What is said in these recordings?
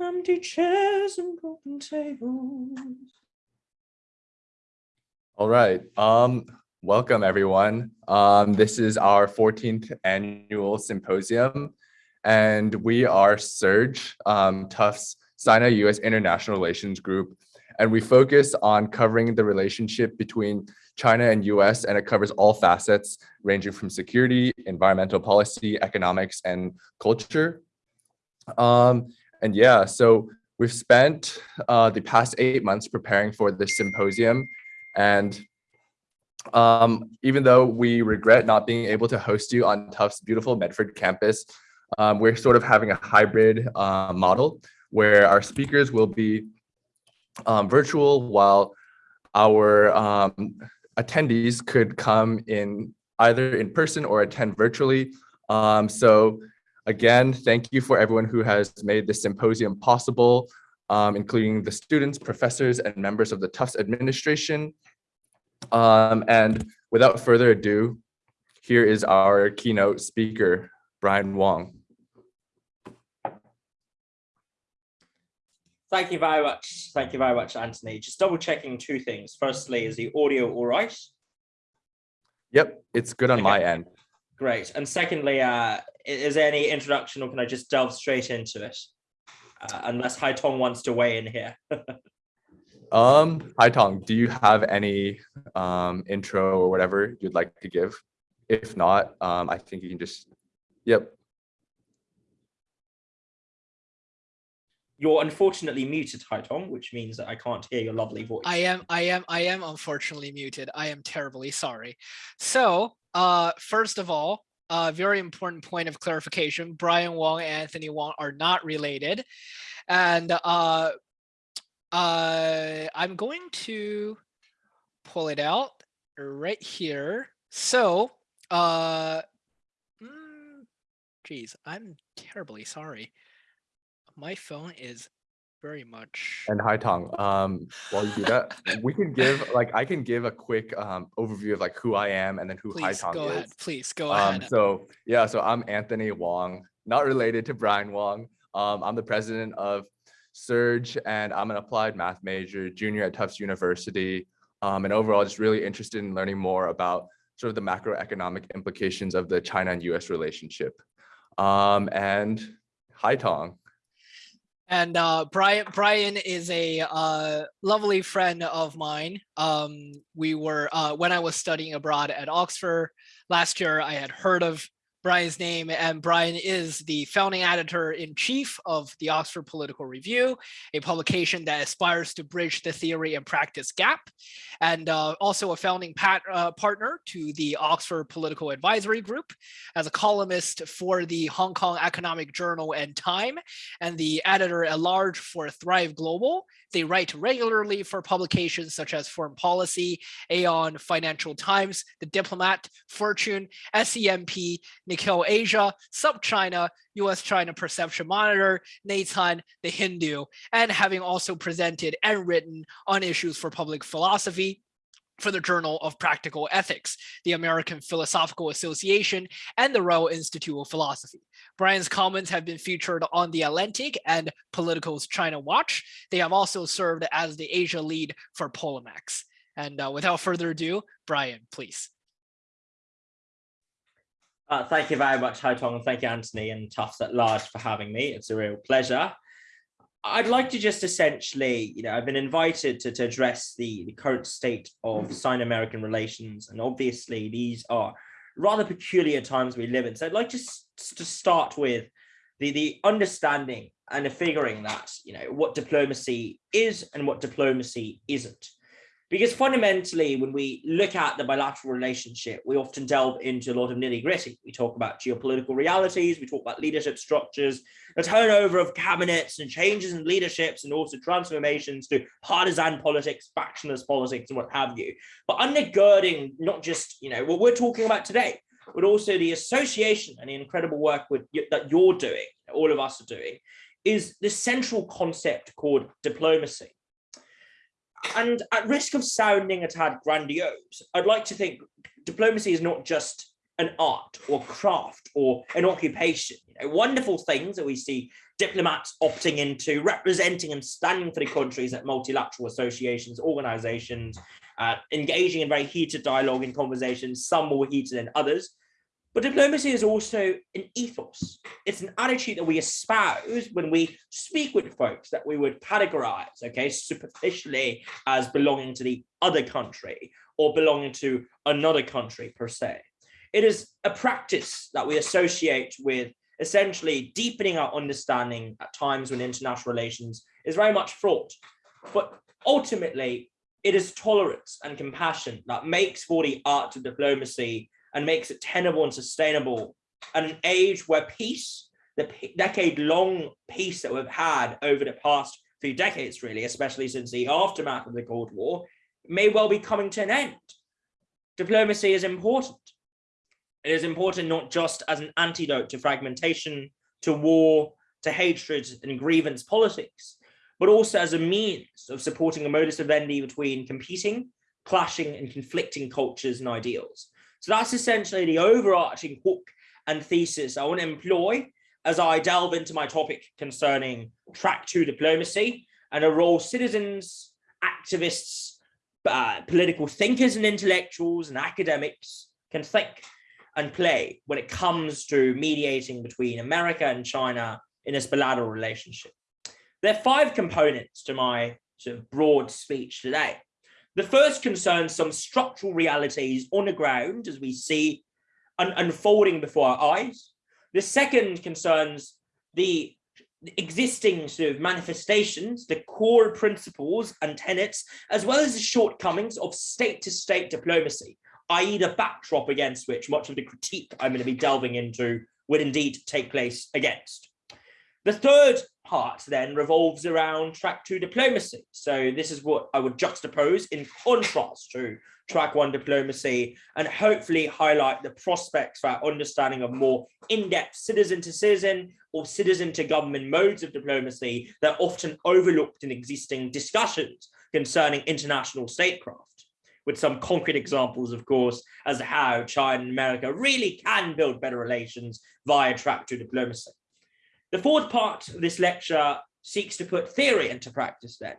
empty chairs and broken tables. All right. Um, welcome everyone. Um, this is our 14th annual symposium, and we are Surge, um, Tufts Sino US International Relations Group, and we focus on covering the relationship between China and US, and it covers all facets ranging from security, environmental policy, economics, and culture. Um, and yeah, so we've spent uh, the past eight months preparing for this symposium and um, even though we regret not being able to host you on Tufts beautiful Medford campus, um, we're sort of having a hybrid uh, model where our speakers will be um, virtual while our um, attendees could come in either in person or attend virtually. Um, so again, thank you for everyone who has made this symposium possible, um, including the students, professors, and members of the Tufts administration. Um, and without further ado, here is our keynote speaker, Brian Wong. Thank you very much. Thank you very much, Anthony. Just double checking two things. Firstly, is the audio all right? Yep, it's good on okay. my end. Great. And secondly, uh, is there any introduction or can I just delve straight into it? Uh, unless Hai Tong wants to weigh in here. Um, Hai Tong, do you have any um, intro or whatever you'd like to give? If not, um, I think you can just, yep. You're unfortunately muted, Hai Tong, which means that I can't hear your lovely voice. I am, I am, I am unfortunately muted. I am terribly sorry. So, uh, first of all, a uh, very important point of clarification, Brian Wong and Anthony Wong are not related. And uh, uh, I'm going to pull it out right here. So, uh, mm, geez, I'm terribly sorry. My phone is very much. And Hai Tong, um, while you do that, we can give like I can give a quick um, overview of like who I am and then who Please Hai Tong go is. Ahead. Please go um, ahead. So yeah, so I'm Anthony Wong, not related to Brian Wong. Um, I'm the president of Surge, and I'm an applied math major, junior at Tufts University, um, and overall just really interested in learning more about sort of the macroeconomic implications of the China and US relationship. Um, and Hai Tong. And uh, Brian, Brian is a uh, lovely friend of mine. Um, we were, uh, when I was studying abroad at Oxford last year, I had heard of Brian's name, and Brian is the founding editor-in-chief of the Oxford Political Review, a publication that aspires to bridge the theory and practice gap, and uh, also a founding pat, uh, partner to the Oxford Political Advisory Group, as a columnist for the Hong Kong Economic Journal and Time, and the editor-at-large for Thrive Global, they write regularly for publications such as Foreign Policy, Aeon, Financial Times, The Diplomat, Fortune, SCMP, Nikkei Asia, SupChina, US-China Perception Monitor, Neitan, The Hindu, and having also presented and written on issues for public philosophy, for the Journal of Practical Ethics, the American Philosophical Association, and the Royal Institute of Philosophy. Brian's comments have been featured on The Atlantic and Politico's China Watch. They have also served as the Asia lead for Polemax. And uh, without further ado, Brian, please. Uh, thank you very much, Hai Tong, and thank you, Anthony and Tufts at large for having me. It's a real pleasure. I'd like to just essentially, you know, I've been invited to, to address the, the current state of Sino-American relations, and obviously these are rather peculiar times we live in. So I'd like just to start with the, the understanding and the figuring that, you know, what diplomacy is and what diplomacy isn't. Because fundamentally, when we look at the bilateral relationship, we often delve into a lot of nitty gritty. We talk about geopolitical realities, we talk about leadership structures, the turnover of cabinets and changes in leaderships and also transformations to partisan politics, factionless politics and what have you. But undergirding not just, you know, what we're talking about today, but also the association and the incredible work with, that you're doing, all of us are doing, is the central concept called diplomacy. And at risk of sounding a tad grandiose, I'd like to think diplomacy is not just an art or craft or an occupation. You know, wonderful things that we see diplomats opting into representing and standing for the countries at multilateral associations, organizations, uh, engaging in very heated dialogue and conversations, some more heated than others. But diplomacy is also an ethos. It's an attitude that we espouse when we speak with folks that we would categorize, okay, superficially as belonging to the other country or belonging to another country per se. It is a practice that we associate with essentially deepening our understanding at times when international relations is very much fraught. But ultimately, it is tolerance and compassion that makes for the art of diplomacy and makes it tenable and sustainable at an age where peace, the decade-long peace that we've had over the past few decades, really, especially since the aftermath of the Cold War, may well be coming to an end. Diplomacy is important. It is important not just as an antidote to fragmentation, to war, to hatred and grievance politics, but also as a means of supporting a modus vivendi between competing, clashing and conflicting cultures and ideals. So that's essentially the overarching hook and thesis I want to employ as I delve into my topic concerning track two diplomacy and a role citizens, activists, uh, political thinkers and intellectuals and academics can think and play when it comes to mediating between America and China in this bilateral relationship. There are five components to my sort of broad speech today. The first concerns some structural realities on the ground as we see un unfolding before our eyes. The second concerns the existing sort of manifestations, the core principles and tenets, as well as the shortcomings of state-to-state -state diplomacy, i.e. the backdrop against which much of the critique I'm going to be delving into would indeed take place against. The third part then revolves around track two diplomacy. So this is what I would juxtapose in contrast to track one diplomacy and hopefully highlight the prospects for our understanding of more in-depth citizen to citizen or citizen to government modes of diplomacy that are often overlooked in existing discussions concerning international statecraft with some concrete examples, of course, as to how China and America really can build better relations via track two diplomacy. The fourth part of this lecture seeks to put theory into practice then,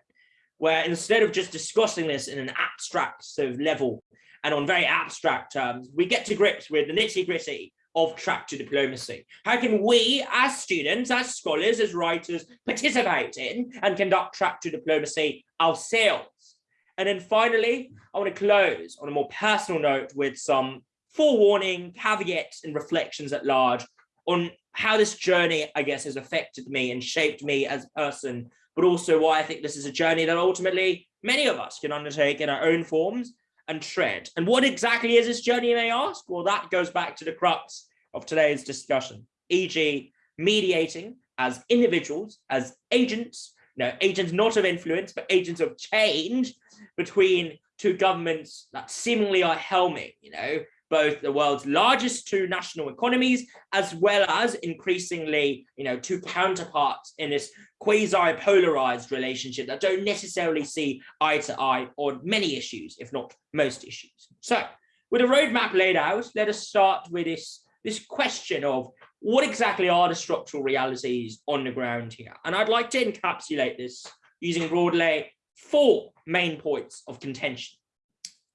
where instead of just discussing this in an abstract sort of level and on very abstract terms, we get to grips with the nitty gritty of track two diplomacy. How can we as students, as scholars, as writers participate in and conduct track two diplomacy ourselves? And then finally, I want to close on a more personal note with some forewarning, caveats and reflections at large on how this journey, I guess, has affected me and shaped me as a person, but also why I think this is a journey that ultimately many of us can undertake in our own forms and tread. And what exactly is this journey, you may ask? Well, that goes back to the crux of today's discussion, e.g. mediating as individuals, as agents, no, agents not of influence, but agents of change between two governments that seemingly are helming, you know, both the world's largest two national economies, as well as increasingly, you know, two counterparts in this quasi-polarized relationship that don't necessarily see eye to eye on many issues, if not most issues. So with a roadmap laid out, let us start with this, this question of what exactly are the structural realities on the ground here? And I'd like to encapsulate this using broadly four main points of contention.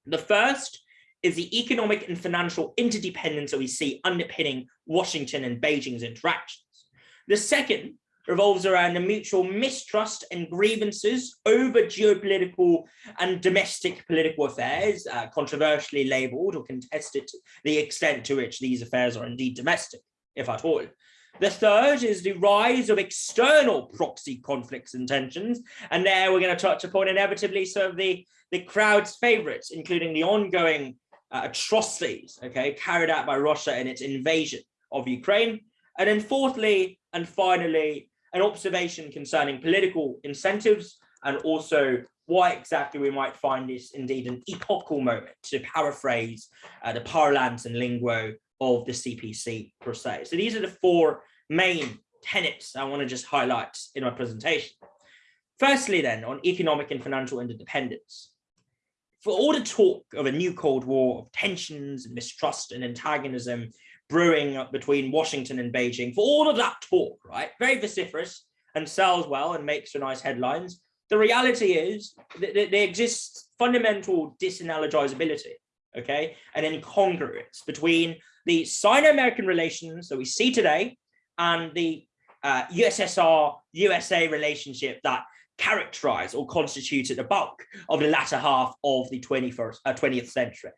The first is the economic and financial interdependence that we see underpinning Washington and Beijing's interactions. The second revolves around the mutual mistrust and grievances over geopolitical and domestic political affairs, uh, controversially labeled or contested to the extent to which these affairs are indeed domestic, if at all. The third is the rise of external proxy conflicts and tensions. And there we're going to touch upon inevitably some of the, the crowd's favorites, including the ongoing atrocities, okay, carried out by Russia in its invasion of Ukraine. And then fourthly, and finally, an observation concerning political incentives and also why exactly we might find this indeed an epochal moment, to paraphrase uh, the parlance and lingo of the CPC per se. So these are the four main tenets I want to just highlight in my presentation. Firstly, then, on economic and financial interdependence for all the talk of a new Cold War, of tensions, and mistrust and antagonism brewing up between Washington and Beijing for all of that talk, right? Very vociferous and sells well and makes for nice headlines. The reality is that there exists fundamental disanalogizability, okay, and incongruence between the Sino-American relations that we see today and the uh, USSR USA relationship that characterized or constituted the bulk of the latter half of the 21st, uh, 20th century.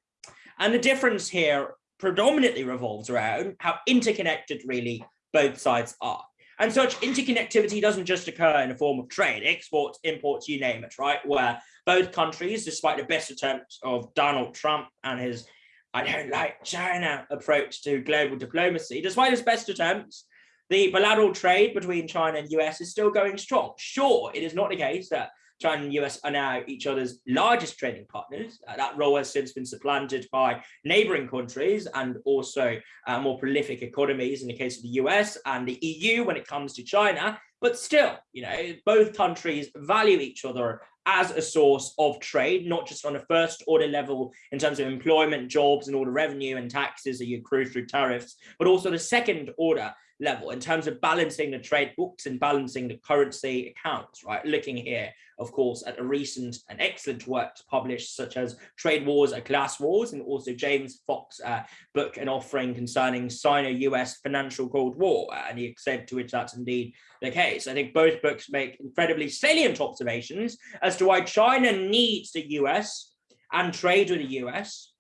And the difference here predominantly revolves around how interconnected really both sides are. And such interconnectivity doesn't just occur in the form of trade, exports, imports, you name it, right? Where both countries, despite the best attempts of Donald Trump and his I don't like China approach to global diplomacy, despite his best attempts, the bilateral trade between China and US is still going strong. Sure, it is not the case that China and US are now each other's largest trading partners. Uh, that role has since been supplanted by neighboring countries and also uh, more prolific economies in the case of the US and the EU when it comes to China. But still, you know, both countries value each other as a source of trade, not just on a first order level in terms of employment, jobs, and all the revenue and taxes that you accrue through tariffs, but also the second order level in terms of balancing the trade books and balancing the currency accounts, right? Looking here, of course, at a recent and excellent work published such as Trade Wars and Class Wars and also James Fox uh, book and offering concerning Sino-US financial Cold War uh, and the extent to which that's indeed the case. I think both books make incredibly salient observations as to why China needs the US and trade with the US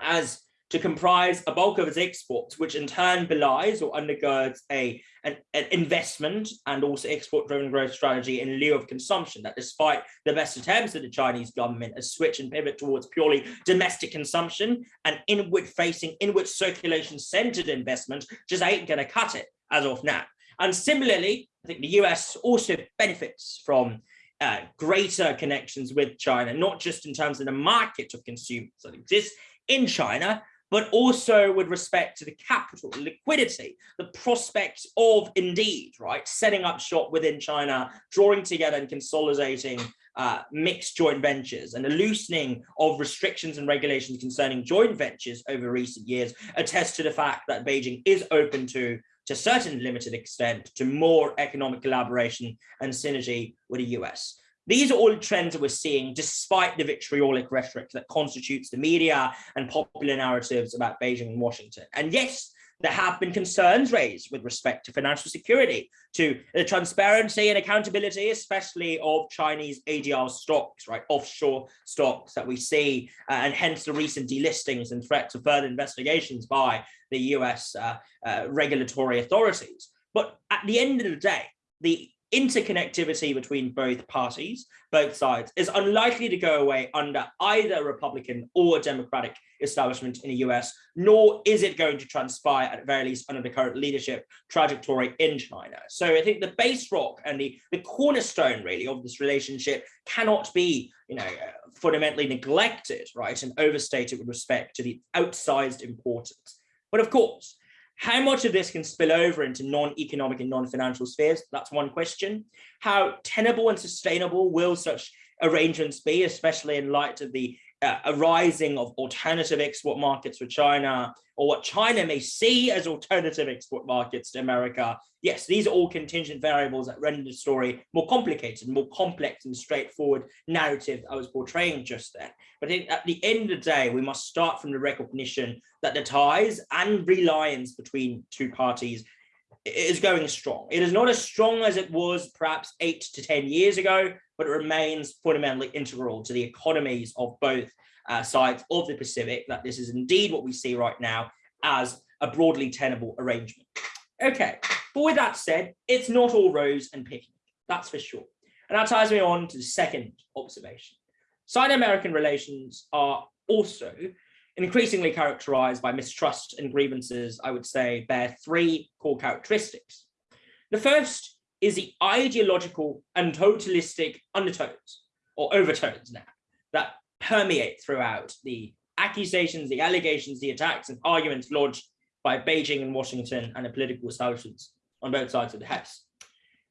as to comprise a bulk of its exports, which in turn belies or undergirds a, an, an investment and also export-driven growth strategy in lieu of consumption, that despite the best attempts of the Chinese government, a switch and pivot towards purely domestic consumption and inward-facing, inward circulation-centered investment just ain't going to cut it as of now. And similarly, I think the US also benefits from uh, greater connections with China, not just in terms of the market of consumers that exists in China, but also with respect to the capital, liquidity, the prospects of indeed, right, setting up shop within China, drawing together and consolidating uh, mixed joint ventures and a loosening of restrictions and regulations concerning joint ventures over recent years attest to the fact that Beijing is open to to a certain limited extent to more economic collaboration and synergy with the US. These are all trends that we're seeing despite the vitriolic rhetoric that constitutes the media and popular narratives about Beijing and Washington. And yes, there have been concerns raised with respect to financial security, to the transparency and accountability, especially of Chinese ADR stocks, right, offshore stocks that we see, uh, and hence the recent delistings and threats of further investigations by the US uh, uh, regulatory authorities. But at the end of the day, the interconnectivity between both parties, both sides, is unlikely to go away under either Republican or Democratic establishment in the US, nor is it going to transpire at very least under the current leadership trajectory in China. So I think the base rock and the, the cornerstone really of this relationship cannot be, you know, fundamentally neglected, right, and overstated with respect to the outsized importance. But of course, how much of this can spill over into non-economic and non-financial spheres? That's one question. How tenable and sustainable will such arrangements be, especially in light of the uh, arising of alternative export markets for China or what China may see as alternative export markets to America. Yes, these are all contingent variables that render the story more complicated, more complex and straightforward narrative I was portraying just then. But at the end of the day, we must start from the recognition that the ties and reliance between two parties is going strong. It is not as strong as it was perhaps eight to 10 years ago, but it remains fundamentally integral to the economies of both uh, sides of the Pacific, that this is indeed what we see right now as a broadly tenable arrangement. Okay, but with that said, it's not all rose and picnic, that's for sure. And that ties me on to the second observation. Sino-American relations are also increasingly characterized by mistrust and grievances, I would say, bear three core characteristics. The first is the ideological and totalistic undertones or overtones now that permeate throughout the accusations, the allegations, the attacks and arguments lodged by Beijing and Washington and the political establishments on both sides of the House.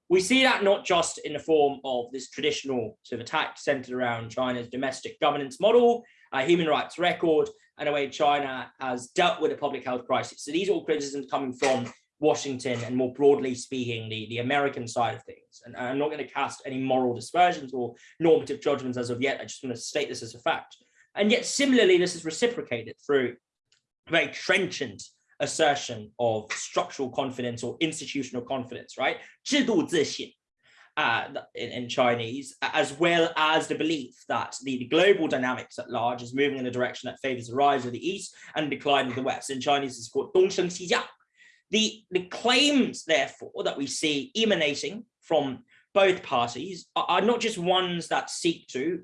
We see that not just in the form of this traditional sort of attack centered around China's domestic governance model, uh, human rights record, and the way China has dealt with the public health crisis. So these are all criticisms coming from Washington and more broadly speaking, the, the American side of things. And I'm not going to cast any moral dispersions or normative judgments as of yet. I just want to state this as a fact. And yet similarly, this is reciprocated through very trenchant assertion of structural confidence or institutional confidence, right? 制度自信 uh, in, in, Chinese, as well as the belief that the, the, global dynamics at large is moving in a direction that favors the rise of the East and decline of the West. In Chinese, it's called Dongsheng Xijiang. The, the claims, therefore, that we see emanating from both parties are, are not just ones that seek to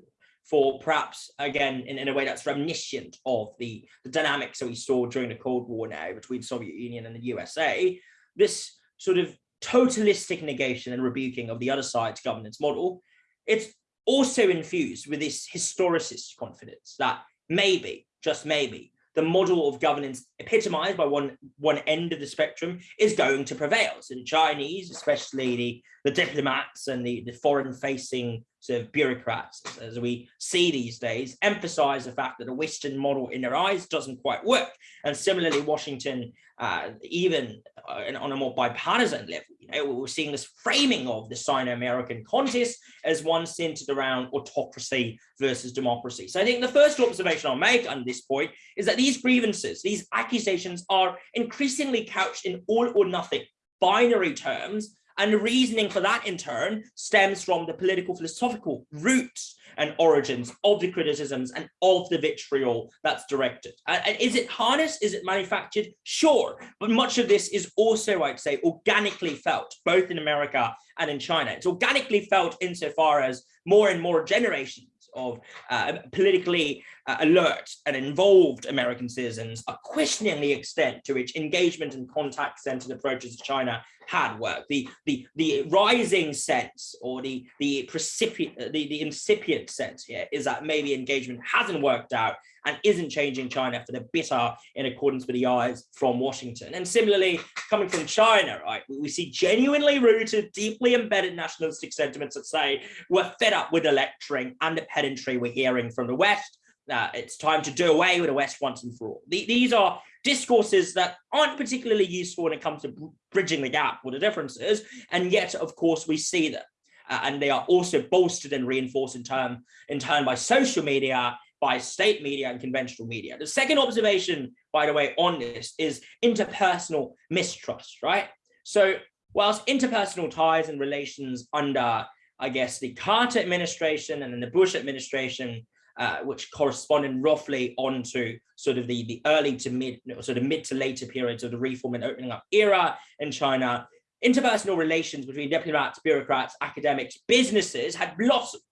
for perhaps again in, in a way that's reminiscent of the, the dynamics that we saw during the Cold War now between Soviet Union and the USA, this sort of totalistic negation and rebuking of the other side's governance model, it's also infused with this historicist confidence that maybe, just maybe, the model of governance epitomized by one one end of the spectrum is going to prevail. So the Chinese, especially the, the diplomats and the, the foreign facing sort of bureaucrats, as we see these days, emphasize the fact that the Western model in their eyes doesn't quite work. And similarly, Washington, uh, even uh, on a more bipartisan level, you know, we're seeing this framing of the Sino-American contest as one centered around autocracy versus democracy. So I think the first observation I'll make on this point is that these grievances, these accusations are increasingly couched in all or nothing binary terms and the reasoning for that in turn stems from the political philosophical roots and origins of the criticisms and of the vitriol that's directed. And is it harnessed? Is it manufactured? Sure. But much of this is also, I'd say, organically felt, both in America and in China. It's organically felt insofar as more and more generations of uh, politically uh, alert and involved American citizens are questioning the extent to which engagement and contact-centered approaches to China had worked. The, the, the rising sense or the, the, precipient, the, the incipient sense here is that maybe engagement hasn't worked out and isn't changing China for the bitter in accordance with the eyes from Washington. And similarly, coming from China, right, we see genuinely rooted, deeply embedded nationalistic sentiments that say we're fed up with the lecturing and the pedantry we're hearing from the West. Uh, it's time to do away with the West once and for all. The, these are discourses that aren't particularly useful when it comes to bridging the gap or the differences. And yet, of course, we see them. Uh, and they are also bolstered and reinforced in turn, in turn by social media by state media and conventional media. The second observation, by the way, on this is interpersonal mistrust, right? So whilst interpersonal ties and relations under, I guess, the Carter administration and then the Bush administration, uh, which corresponded roughly onto sort of the, the early to mid, sort of mid to later periods of the reform and opening up era in China, interpersonal relations between diplomats, bureaucrats, academics, businesses had blossomed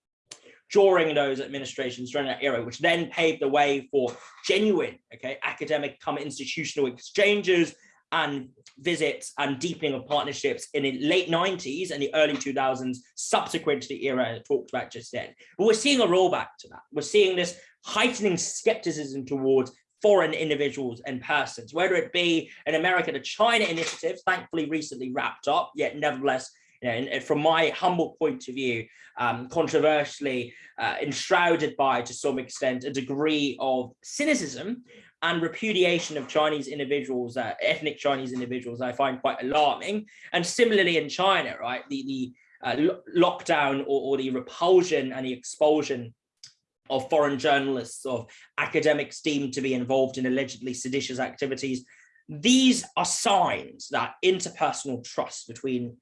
during those administrations during that era, which then paved the way for genuine, okay, academic come institutional exchanges and visits and deepening of partnerships in the late 90s and the early 2000s subsequent to the era I talked about just then. But we're seeing a rollback to that. We're seeing this heightening skepticism towards foreign individuals and persons, whether it be an America to China initiative, thankfully recently wrapped up, yet nevertheless you know, and from my humble point of view, um, controversially uh, enshrouded by, to some extent, a degree of cynicism and repudiation of Chinese individuals, uh, ethnic Chinese individuals, I find quite alarming. And similarly in China, right, the, the uh, lockdown or, or the repulsion and the expulsion of foreign journalists, of academics deemed to be involved in allegedly seditious activities. These are signs that interpersonal trust between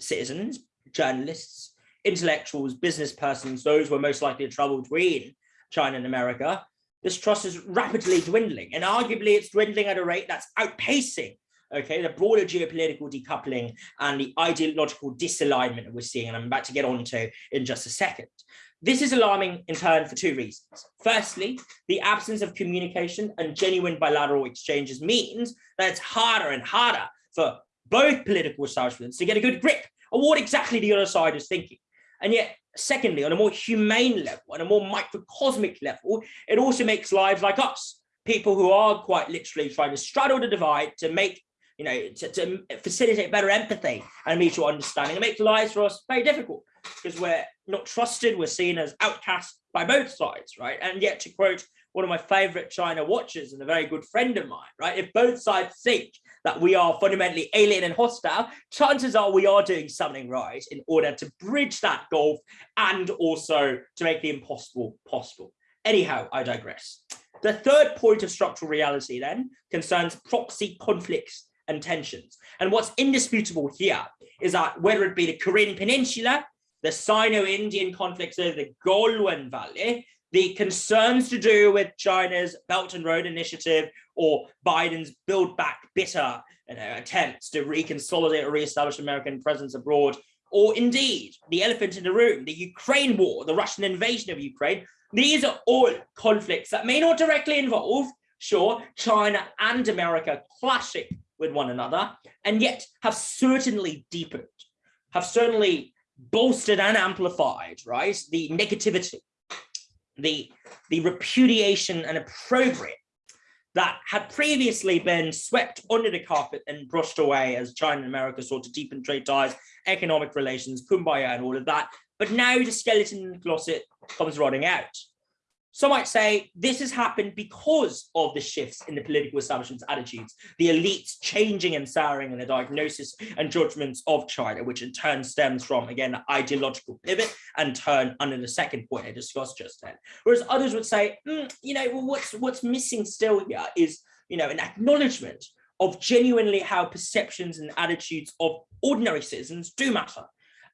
citizens, journalists, intellectuals, business persons, those who are most likely to travel between China and America, this trust is rapidly dwindling. And arguably it's dwindling at a rate that's outpacing okay, the broader geopolitical decoupling and the ideological disalignment that we're seeing, and I'm about to get on to in just a second. This is alarming in turn for two reasons. Firstly, the absence of communication and genuine bilateral exchanges means that it's harder and harder for both political establishments to get a good grip on what exactly the other side is thinking. And yet, secondly, on a more humane level, on a more microcosmic level, it also makes lives like us, people who are quite literally trying to straddle the divide to make, you know, to, to facilitate better empathy and mutual understanding. It makes lives for us very difficult because we're not trusted, we're seen as outcasts by both sides, right? And yet, to quote one of my favorite China watchers and a very good friend of mine, right? If both sides think that we are fundamentally alien and hostile, chances are we are doing something right in order to bridge that gulf and also to make the impossible possible. Anyhow, I digress. The third point of structural reality then concerns proxy conflicts and tensions. And what's indisputable here is that whether it be the Korean Peninsula, the Sino-Indian conflicts over the Galwan Valley, the concerns to do with China's Belt and Road Initiative or Biden's Build Back Better you know, attempts to reconsolidate or reestablish American presence abroad, or indeed the elephant in the room, the Ukraine war, the Russian invasion of Ukraine, these are all conflicts that may not directly involve, sure, China and America clashing with one another, and yet have certainly deepened, have certainly bolstered and amplified, right, the negativity, the, the repudiation and opprobrium that had previously been swept under the carpet and brushed away as China and America sought to deepen trade ties, economic relations, kumbaya and all of that. But now the skeleton in the closet comes rotting out. Some might say this has happened because of the shifts in the political establishment's attitudes, the elites changing and souring in the diagnosis and judgments of China, which in turn stems from, again, ideological pivot and turn under the second point I discussed just then. Whereas others would say, mm, you know, well, what's, what's missing still here is, you know, an acknowledgement of genuinely how perceptions and attitudes of ordinary citizens do matter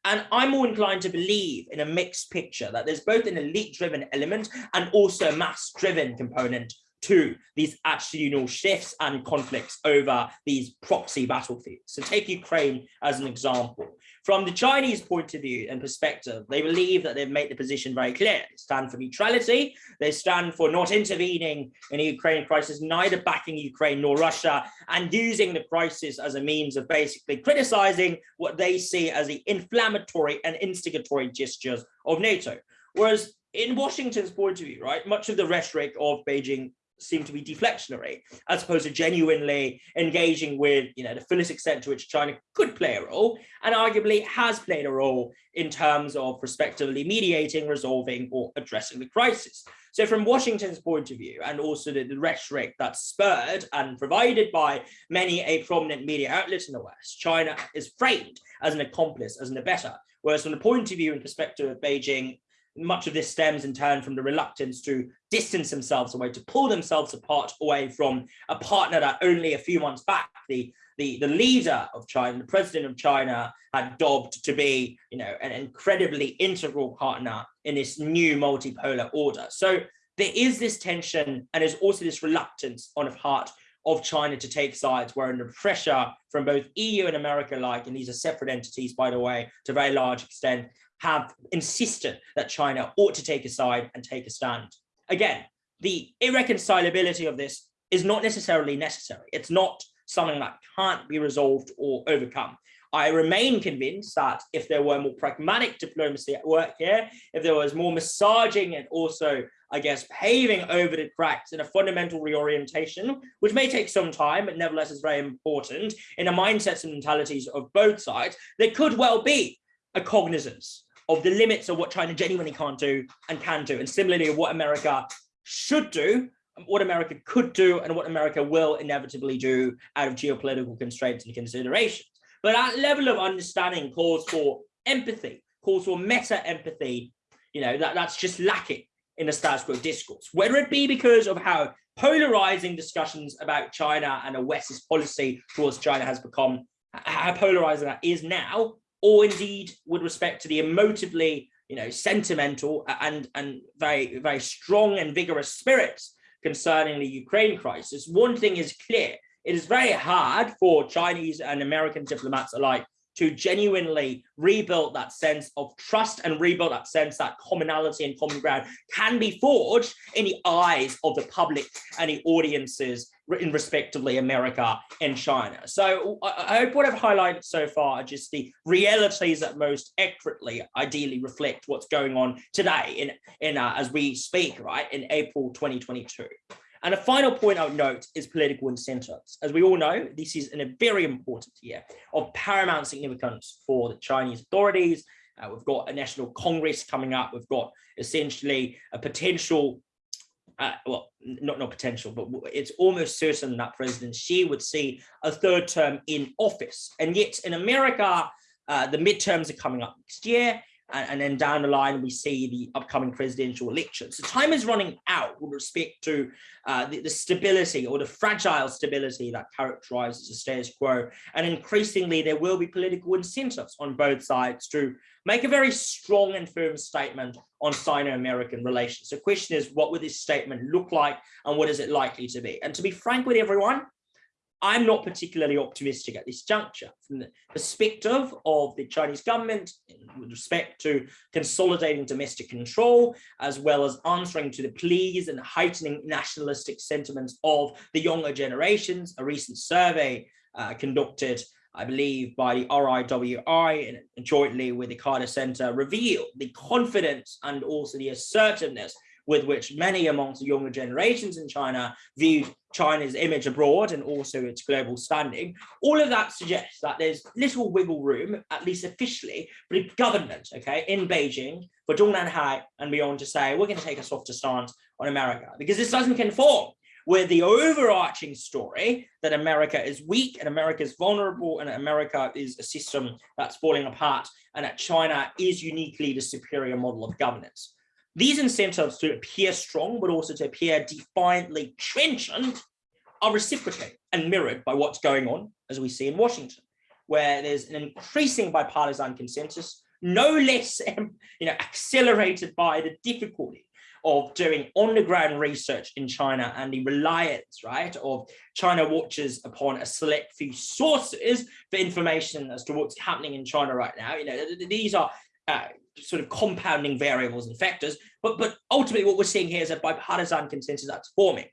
and I'm more inclined to believe in a mixed picture that there's both an elite driven element and also a mass driven component to these attitudinal shifts and conflicts over these proxy battlefields. So take Ukraine as an example. From the Chinese point of view and perspective, they believe that they've made the position very clear. They stand for neutrality. They stand for not intervening in the Ukraine crisis, neither backing Ukraine nor Russia, and using the crisis as a means of basically criticizing what they see as the inflammatory and instigatory gestures of NATO. Whereas in Washington's point of view, right, much of the rhetoric of Beijing seem to be deflectionary as opposed to genuinely engaging with you know the fullest extent to which China could play a role and arguably has played a role in terms of respectively mediating resolving or addressing the crisis. So from Washington's point of view and also the, the rhetoric that's spurred and provided by many a prominent media outlet in the West China is framed as an accomplice as an abettor whereas from the point of view and perspective of Beijing much of this stems in turn from the reluctance to distance themselves away, to pull themselves apart away from a partner that only a few months back, the, the, the leader of China, the president of China had dobbed to be, you know, an incredibly integral partner in this new multipolar order. So there is this tension and there's also this reluctance on the part of China to take sides, where under pressure from both EU and America like, and these are separate entities, by the way, to a very large extent, have insisted that China ought to take a side and take a stand. Again, the irreconcilability of this is not necessarily necessary. It's not something that can't be resolved or overcome. I remain convinced that if there were more pragmatic diplomacy at work here, if there was more massaging and also, I guess, paving over the cracks in a fundamental reorientation, which may take some time, but nevertheless is very important in the mindsets and mentalities of both sides, there could well be a cognizance of the limits of what China genuinely can't do and can do. And similarly, what America should do, what America could do, and what America will inevitably do out of geopolitical constraints and considerations. But that level of understanding calls for empathy, calls for meta empathy, you know, that, that's just lacking in the status quo discourse, whether it be because of how polarizing discussions about China and a West's policy towards China has become, how polarizing that is now, or indeed with respect to the emotively, you know, sentimental and, and very, very strong and vigorous spirits concerning the Ukraine crisis, one thing is clear. It is very hard for Chinese and American diplomats alike to genuinely rebuild that sense of trust and rebuild that sense that commonality and common ground can be forged in the eyes of the public and the audiences in respectively America and China. So I hope what I've highlighted so far are just the realities that most accurately, ideally reflect what's going on today in, in uh, as we speak, right, in April 2022. And a final point I would note is political incentives. As we all know, this is a very important year of paramount significance for the Chinese authorities. Uh, we've got a national congress coming up. We've got essentially a potential uh, well, not not potential, but it's almost certain that President Xi would see a third term in office. And yet in America, uh, the midterms are coming up next year and, and, then down the line we see the upcoming presidential elections. So time is running out with respect to uh, the, the, stability or the fragile stability that characterizes the status quo. And increasingly there will be political incentives on both sides to make a very strong and firm statement on Sino-American relations. The question is, what would this statement look like and what is it likely to be? And to be frank with everyone, I'm not particularly optimistic at this juncture from the perspective of the Chinese government with respect to consolidating domestic control, as well as answering to the pleas and heightening nationalistic sentiments of the younger generations. A recent survey uh, conducted, I believe, by the RIWI and jointly with the Carter Center revealed the confidence and also the assertiveness with which many amongst the younger generations in China viewed China's image abroad and also its global standing. All of that suggests that there's little wiggle room, at least officially, for the government, okay, in Beijing, for Zhong Hai and beyond to say, we're going to take a softer stance on America, because this doesn't conform with the overarching story that America is weak and America is vulnerable and America is a system that's falling apart and that China is uniquely the superior model of governance. These incentives to appear strong, but also to appear defiantly trenchant are reciprocated and mirrored by what's going on, as we see in Washington, where there's an increasing bipartisan consensus, no less you know, accelerated by the difficulty of doing on-the-ground research in China and the reliance, right, of China watchers upon a select few sources for information as to what's happening in China right now. You know, these are uh, sort of compounding variables and factors. But, but ultimately what we're seeing here is a bipartisan consensus that's forming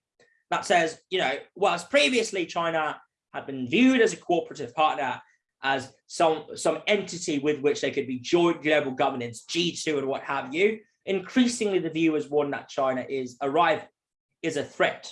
that says, you know, whilst previously China had been viewed as a cooperative partner, as some, some entity with which there could be joint global governance, G2 and what have you, increasingly the view is one that China is a rival, is a threat,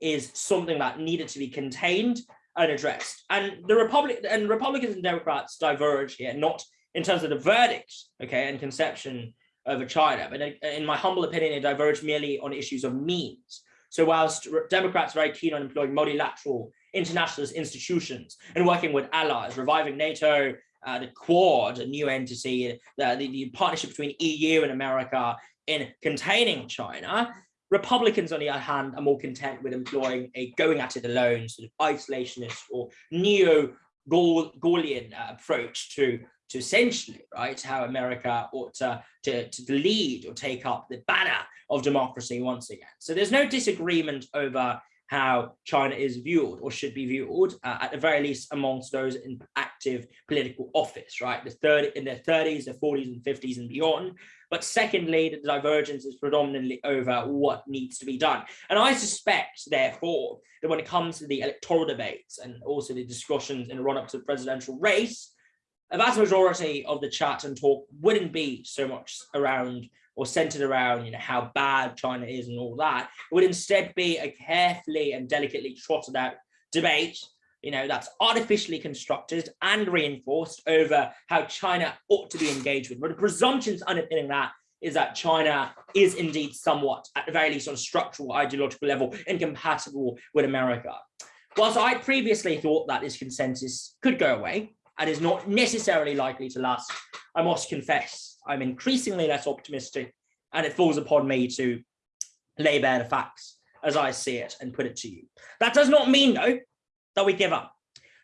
is something that needed to be contained and addressed. And the Republic and Republicans and Democrats diverge here, not in terms of the verdict, okay, and conception over China. But in my humble opinion, it diverged merely on issues of means. So whilst Democrats are very keen on employing multilateral internationalist institutions and working with allies, reviving NATO, uh, the Quad, a new entity, the, the, the partnership between EU and America in containing China, Republicans, on the other hand, are more content with employing a going at it alone, sort of isolationist or neo-Gaullian uh, approach to to essentially, right, how America ought to, to, to lead or take up the banner of democracy once again. So there's no disagreement over how China is viewed or should be viewed, uh, at the very least amongst those in active political office, right? The third in their 30s, their 40s and 50s and beyond. But secondly, the divergence is predominantly over what needs to be done. And I suspect, therefore, that when it comes to the electoral debates and also the discussions in the run-up to the presidential race, a vast majority of the chat and talk wouldn't be so much around or centered around you know how bad China is and all that. It would instead be a carefully and delicately trotted out debate you know that's artificially constructed and reinforced over how China ought to be engaged with. But the presumptions underpinning that is that China is indeed somewhat, at the very least on structural ideological level, incompatible with America. Whilst I previously thought that this consensus could go away, and is not necessarily likely to last, I must confess, I'm increasingly less optimistic and it falls upon me to lay bare the facts as I see it and put it to you. That does not mean though that we give up,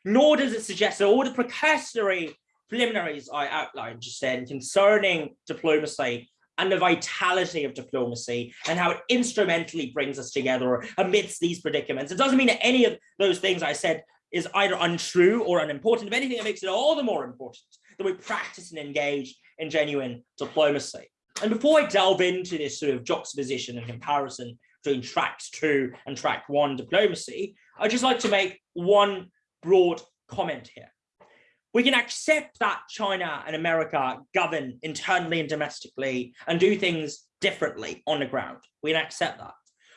nor does it suggest that all the precursory preliminaries I outlined just then concerning diplomacy and the vitality of diplomacy and how it instrumentally brings us together amidst these predicaments. It doesn't mean that any of those things I said is either untrue or unimportant. If anything, it makes it all the more important that we practice and engage in genuine diplomacy. And before I delve into this sort of juxtaposition and comparison between tracks two and track one diplomacy, I'd just like to make one broad comment here. We can accept that China and America govern internally and domestically and do things differently on the ground. We can accept that.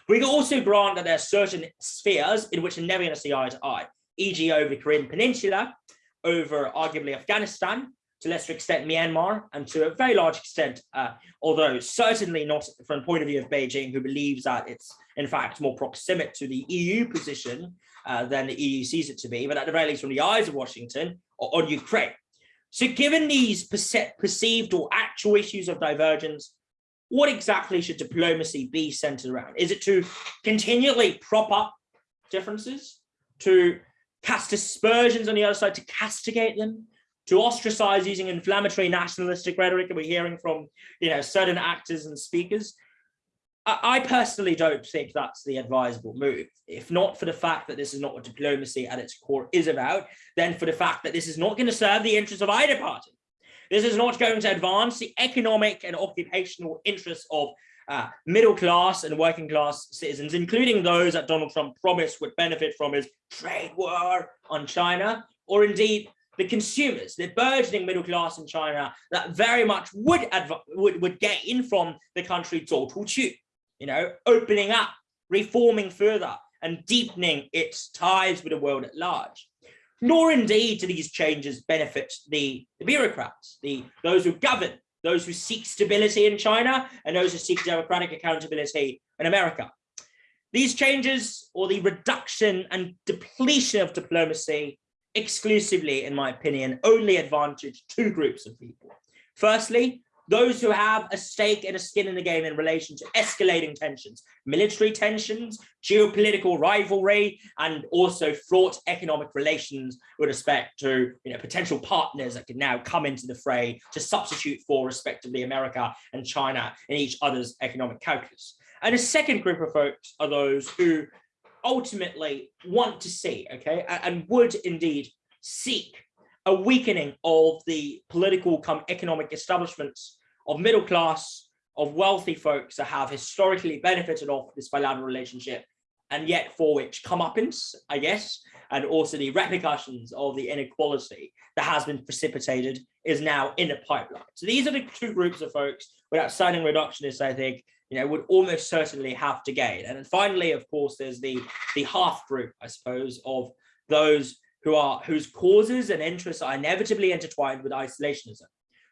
We can also grant that there are certain spheres in which they're never going to see eye to eye e.g. over the Korean Peninsula, over arguably Afghanistan, to lesser extent Myanmar, and to a very large extent, uh, although certainly not from the point of view of Beijing, who believes that it's in fact more proximate to the EU position uh, than the EU sees it to be, but at the very least from the eyes of Washington, on Ukraine. So given these perceived or actual issues of divergence, what exactly should diplomacy be centered around? Is it to continually prop up differences, to cast aspersions on the other side, to castigate them, to ostracize using inflammatory nationalistic rhetoric that we're hearing from you know, certain actors and speakers? I personally don't think that's the advisable move. If not for the fact that this is not what diplomacy at its core is about, then for the fact that this is not going to serve the interests of either party. This is not going to advance the economic and occupational interests of uh, middle class and working class citizens, including those that Donald Trump promised would benefit from his trade war on China, or indeed the consumers, the burgeoning middle class in China that very much would, would, would gain from the country door to, you know, opening up, reforming further and deepening its ties with the world at large. Nor indeed do these changes benefit the, the bureaucrats, the those who govern those who seek stability in China and those who seek democratic accountability in America. These changes or the reduction and depletion of diplomacy exclusively, in my opinion, only advantage two groups of people. Firstly, those who have a stake and a skin in the game in relation to escalating tensions, military tensions, geopolitical rivalry, and also fraught economic relations with respect to you know, potential partners that can now come into the fray to substitute for respectively America and China in each other's economic calculus. And a second group of folks are those who ultimately want to see, okay, and would indeed seek a weakening of the political come economic establishments of middle class, of wealthy folks that have historically benefited off this bilateral relationship and yet for which comeuppance, I guess, and also the repercussions of the inequality that has been precipitated is now in the pipeline. So these are the two groups of folks without signing reductionists, I think, you know, would almost certainly have to gain. And then finally, of course, there's the, the half group, I suppose, of those who are whose causes and interests are inevitably intertwined with isolationism.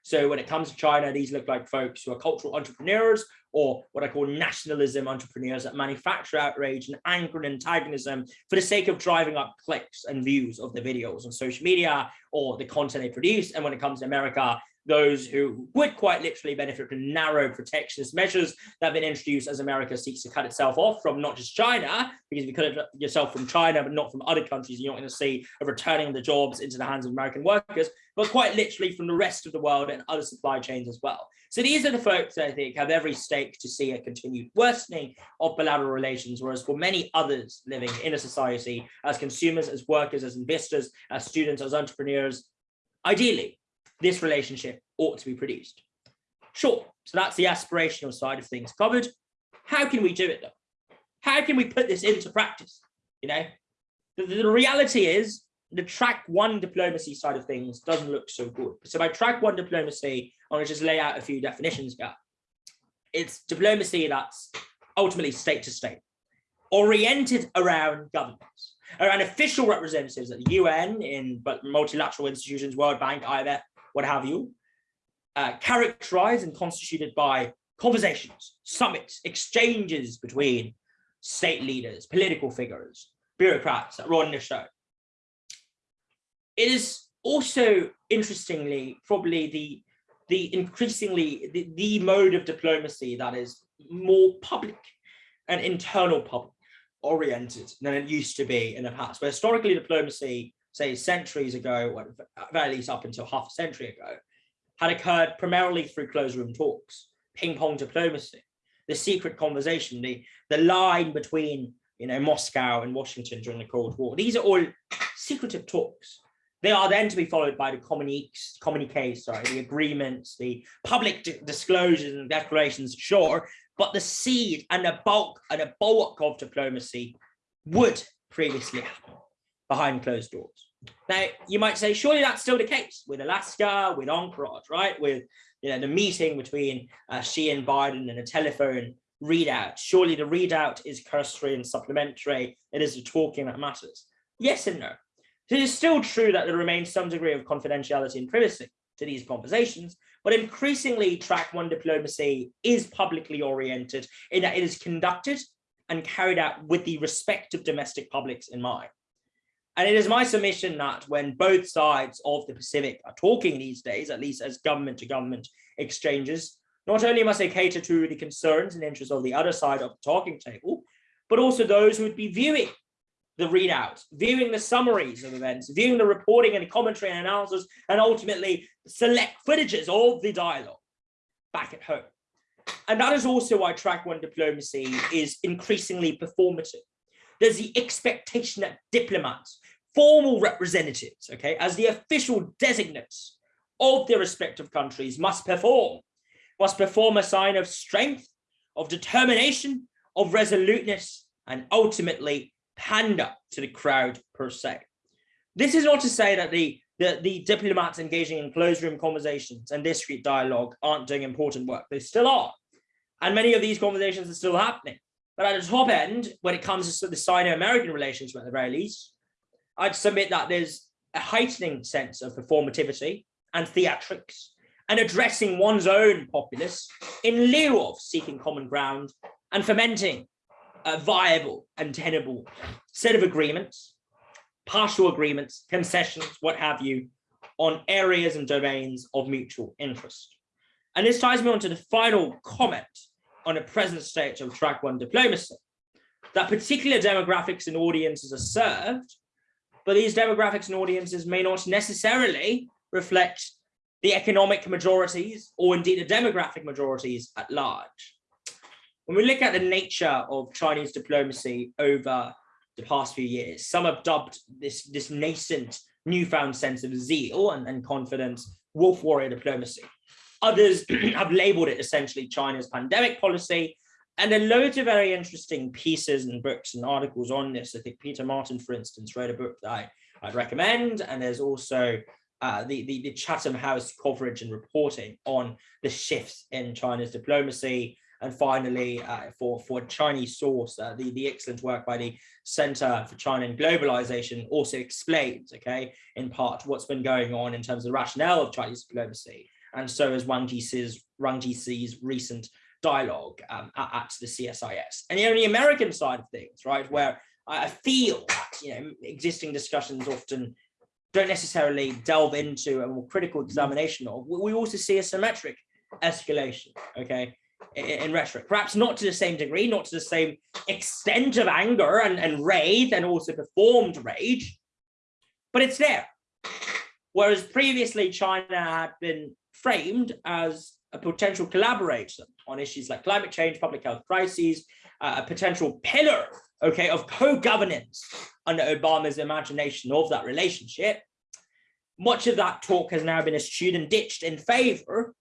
So when it comes to China, these look like folks who are cultural entrepreneurs or what I call nationalism entrepreneurs that manufacture outrage and anger and antagonism for the sake of driving up clicks and views of the videos on social media or the content they produce. And when it comes to America, those who would quite literally benefit from narrow protectionist measures that have been introduced as America seeks to cut itself off from not just China, because if you cut yourself from China, but not from other countries, you're not going to see a returning of the jobs into the hands of American workers, but quite literally from the rest of the world and other supply chains as well. So these are the folks that I think have every stake to see a continued worsening of bilateral relations, whereas for many others living in a society as consumers, as workers, as investors, as students, as entrepreneurs, ideally this relationship ought to be produced. Sure, so that's the aspirational side of things covered. How can we do it though? How can we put this into practice? You know, the, the reality is the track one diplomacy side of things doesn't look so good. So by track one diplomacy, I'm gonna just lay out a few definitions here. It's diplomacy that's ultimately state to state, oriented around governments, around official representatives at the UN, in but multilateral institutions, World Bank, IMF, what have you, uh, characterized and constituted by conversations, summits, exchanges between state leaders, political figures, bureaucrats that run the show. It is also, interestingly, probably the, the increasingly, the, the mode of diplomacy that is more public and internal public oriented than it used to be in the past. Where historically diplomacy say centuries ago, or at very least up until half a century ago, had occurred primarily through closed room talks, ping pong diplomacy, the secret conversation, the, the line between you know, Moscow and Washington during the Cold War. These are all secretive talks. They are then to be followed by the communiques, sorry, the agreements, the public disclosures and declarations, sure, but the seed and the bulk and the bulk of diplomacy would previously happen behind closed doors. Now, you might say, surely that's still the case with Alaska, with Anchorage, right? With you know the meeting between uh, Xi and Biden and a telephone readout. Surely the readout is cursory and supplementary. It is the talking that matters. Yes and no. It is still true that there remains some degree of confidentiality and privacy. to these conversations, but increasingly track one diplomacy is publicly oriented in that it is conducted and carried out with the respect of domestic publics in mind. And it is my submission that when both sides of the Pacific are talking these days, at least as government to government exchanges, not only must they cater to the concerns and interests of the other side of the talking table, but also those who would be viewing the readouts, viewing the summaries of events, viewing the reporting and commentary and analysis, and ultimately select footages of the dialogue back at home. And that is also why track one diplomacy is increasingly performative. There's the expectation that diplomats, formal representatives, okay, as the official designates of their respective countries must perform, must perform a sign of strength, of determination, of resoluteness, and ultimately pander to the crowd per se. This is not to say that the, the, the diplomats engaging in closed room conversations and discreet dialogue aren't doing important work. They still are. And many of these conversations are still happening. But at the top end, when it comes to the Sino-American relationship at the very least, I'd submit that there's a heightening sense of performativity and theatrics and addressing one's own populace in lieu of seeking common ground and fomenting a viable and tenable set of agreements, partial agreements, concessions, what have you, on areas and domains of mutual interest. And this ties me on to the final comment on the present state of track one diplomacy, that particular demographics and audiences are served, but these demographics and audiences may not necessarily reflect the economic majorities or indeed the demographic majorities at large. When we look at the nature of Chinese diplomacy over the past few years, some have dubbed this, this nascent newfound sense of zeal and, and confidence wolf warrior diplomacy. Others have labeled it essentially China's pandemic policy. And there are loads of very interesting pieces and books and articles on this. I think Peter Martin, for instance, wrote a book that I, I'd recommend. And there's also uh, the, the, the Chatham House coverage and reporting on the shifts in China's diplomacy. And finally, uh, for, for Chinese source, uh, the, the excellent work by the Center for China and Globalization also explains, okay, in part what's been going on in terms of the rationale of Chinese diplomacy and so is Wang Jie's, Wang Jie's recent dialogue um, at, at, the CSIS. And the only American side of things, right, where I feel that you know existing discussions often don't necessarily delve into a more critical examination of, we also see a symmetric escalation, okay, in, rhetoric. Perhaps not to the same degree, not to the same extent of anger and, and rage and also performed rage, but it's there. Whereas previously China had been framed as a potential collaborator on issues like climate change, public health crises, uh, a potential pillar, okay, of co-governance under Obama's imagination of that relationship. Much of that talk has now been eschewed and ditched in favor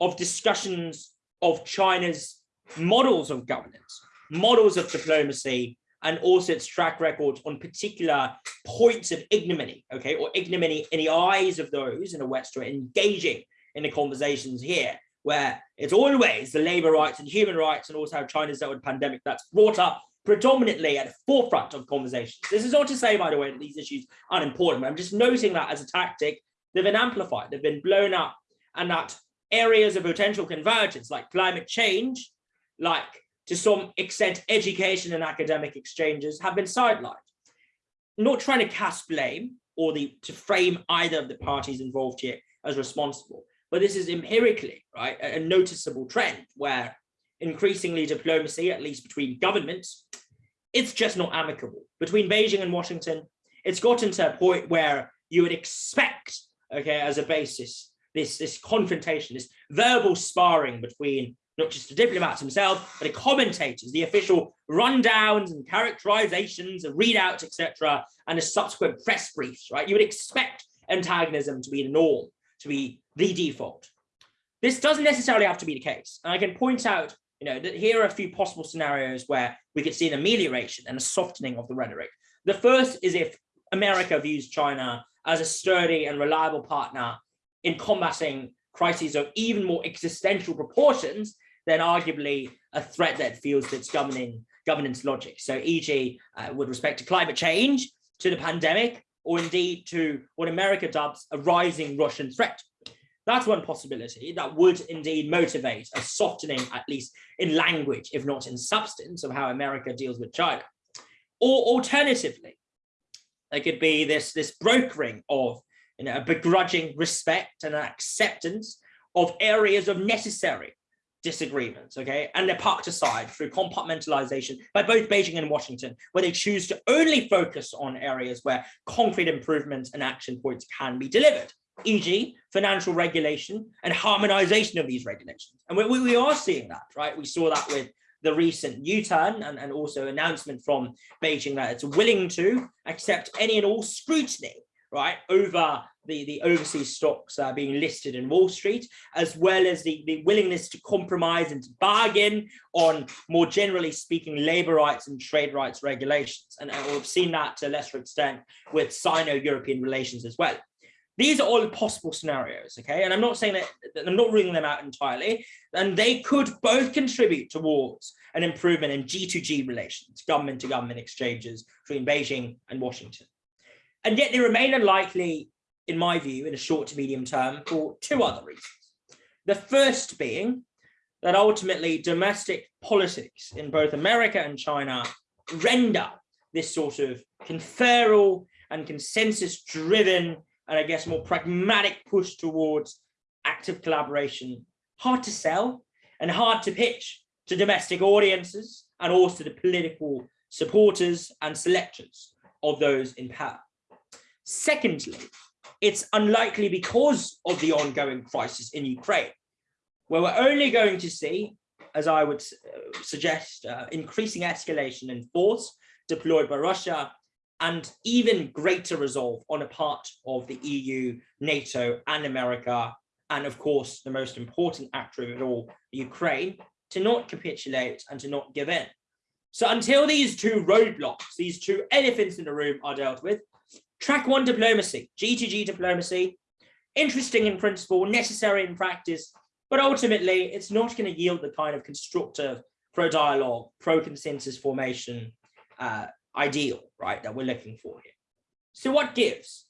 of discussions of China's models of governance, models of diplomacy, and also its track record on particular points of ignominy, okay, or ignominy in the eyes of those in the West who are engaging in the conversations here, where it's always the labor rights and human rights and also how China's dealt with pandemic that's brought up predominantly at the forefront of conversations. This is not to say, by the way, that these issues aren't important, I'm just noting that as a tactic, they've been amplified, they've been blown up, and that areas of potential convergence like climate change, like to some extent education and academic exchanges have been sidelined. Not trying to cast blame or the to frame either of the parties involved here as responsible, but this is empirically, right, a, a noticeable trend where increasingly diplomacy, at least between governments, it's just not amicable. Between Beijing and Washington, it's gotten to a point where you would expect, okay, as a basis, this, this confrontation, this verbal sparring between not just the diplomats themselves, but the commentators, the official rundowns and characterizations and readouts, etc., and the subsequent press briefs, right? You would expect antagonism to be the norm to be the default. This doesn't necessarily have to be the case. And I can point out, you know, that here are a few possible scenarios where we could see an amelioration and a softening of the rhetoric. The first is if America views China as a sturdy and reliable partner in combating crises of even more existential proportions than arguably a threat that feels its governing governance logic. So e.g. Uh, with respect to climate change, to the pandemic, or indeed to what America dubs a rising Russian threat. That's one possibility that would indeed motivate a softening, at least in language, if not in substance, of how America deals with China. Or alternatively, there could be this, this brokering of a begrudging respect and an acceptance of areas of necessary disagreements, okay, and they're parked aside through compartmentalization by both Beijing and Washington, where they choose to only focus on areas where concrete improvements and action points can be delivered e.g. financial regulation and harmonization of these regulations. And we, we are seeing that, right? We saw that with the recent U-turn and, and also announcement from Beijing that it's willing to accept any and all scrutiny, right, over the, the overseas stocks uh, being listed in Wall Street, as well as the, the willingness to compromise and to bargain on, more generally speaking, labor rights and trade rights regulations. And, and we've seen that to a lesser extent with Sino-European relations as well. These are all possible scenarios, okay? And I'm not saying that, I'm not ruling them out entirely, and they could both contribute towards an improvement in G2G relations, government to government exchanges between Beijing and Washington. And yet they remain unlikely, in my view, in a short to medium term for two other reasons. The first being that ultimately domestic politics in both America and China render this sort of conferral and consensus driven and I guess more pragmatic push towards active collaboration, hard to sell and hard to pitch to domestic audiences and also the political supporters and selectors of those in power. Secondly, it's unlikely because of the ongoing crisis in Ukraine, where we're only going to see, as I would uh, suggest, uh, increasing escalation in force deployed by Russia and even greater resolve on a part of the EU, NATO and America, and of course, the most important actor of it all, Ukraine, to not capitulate and to not give in. So until these two roadblocks, these two elephants in the room are dealt with, track one diplomacy, G2G diplomacy, interesting in principle, necessary in practice, but ultimately it's not going to yield the kind of constructive pro-dialogue, pro-consensus formation uh, ideal, right, that we're looking for here. So what gives?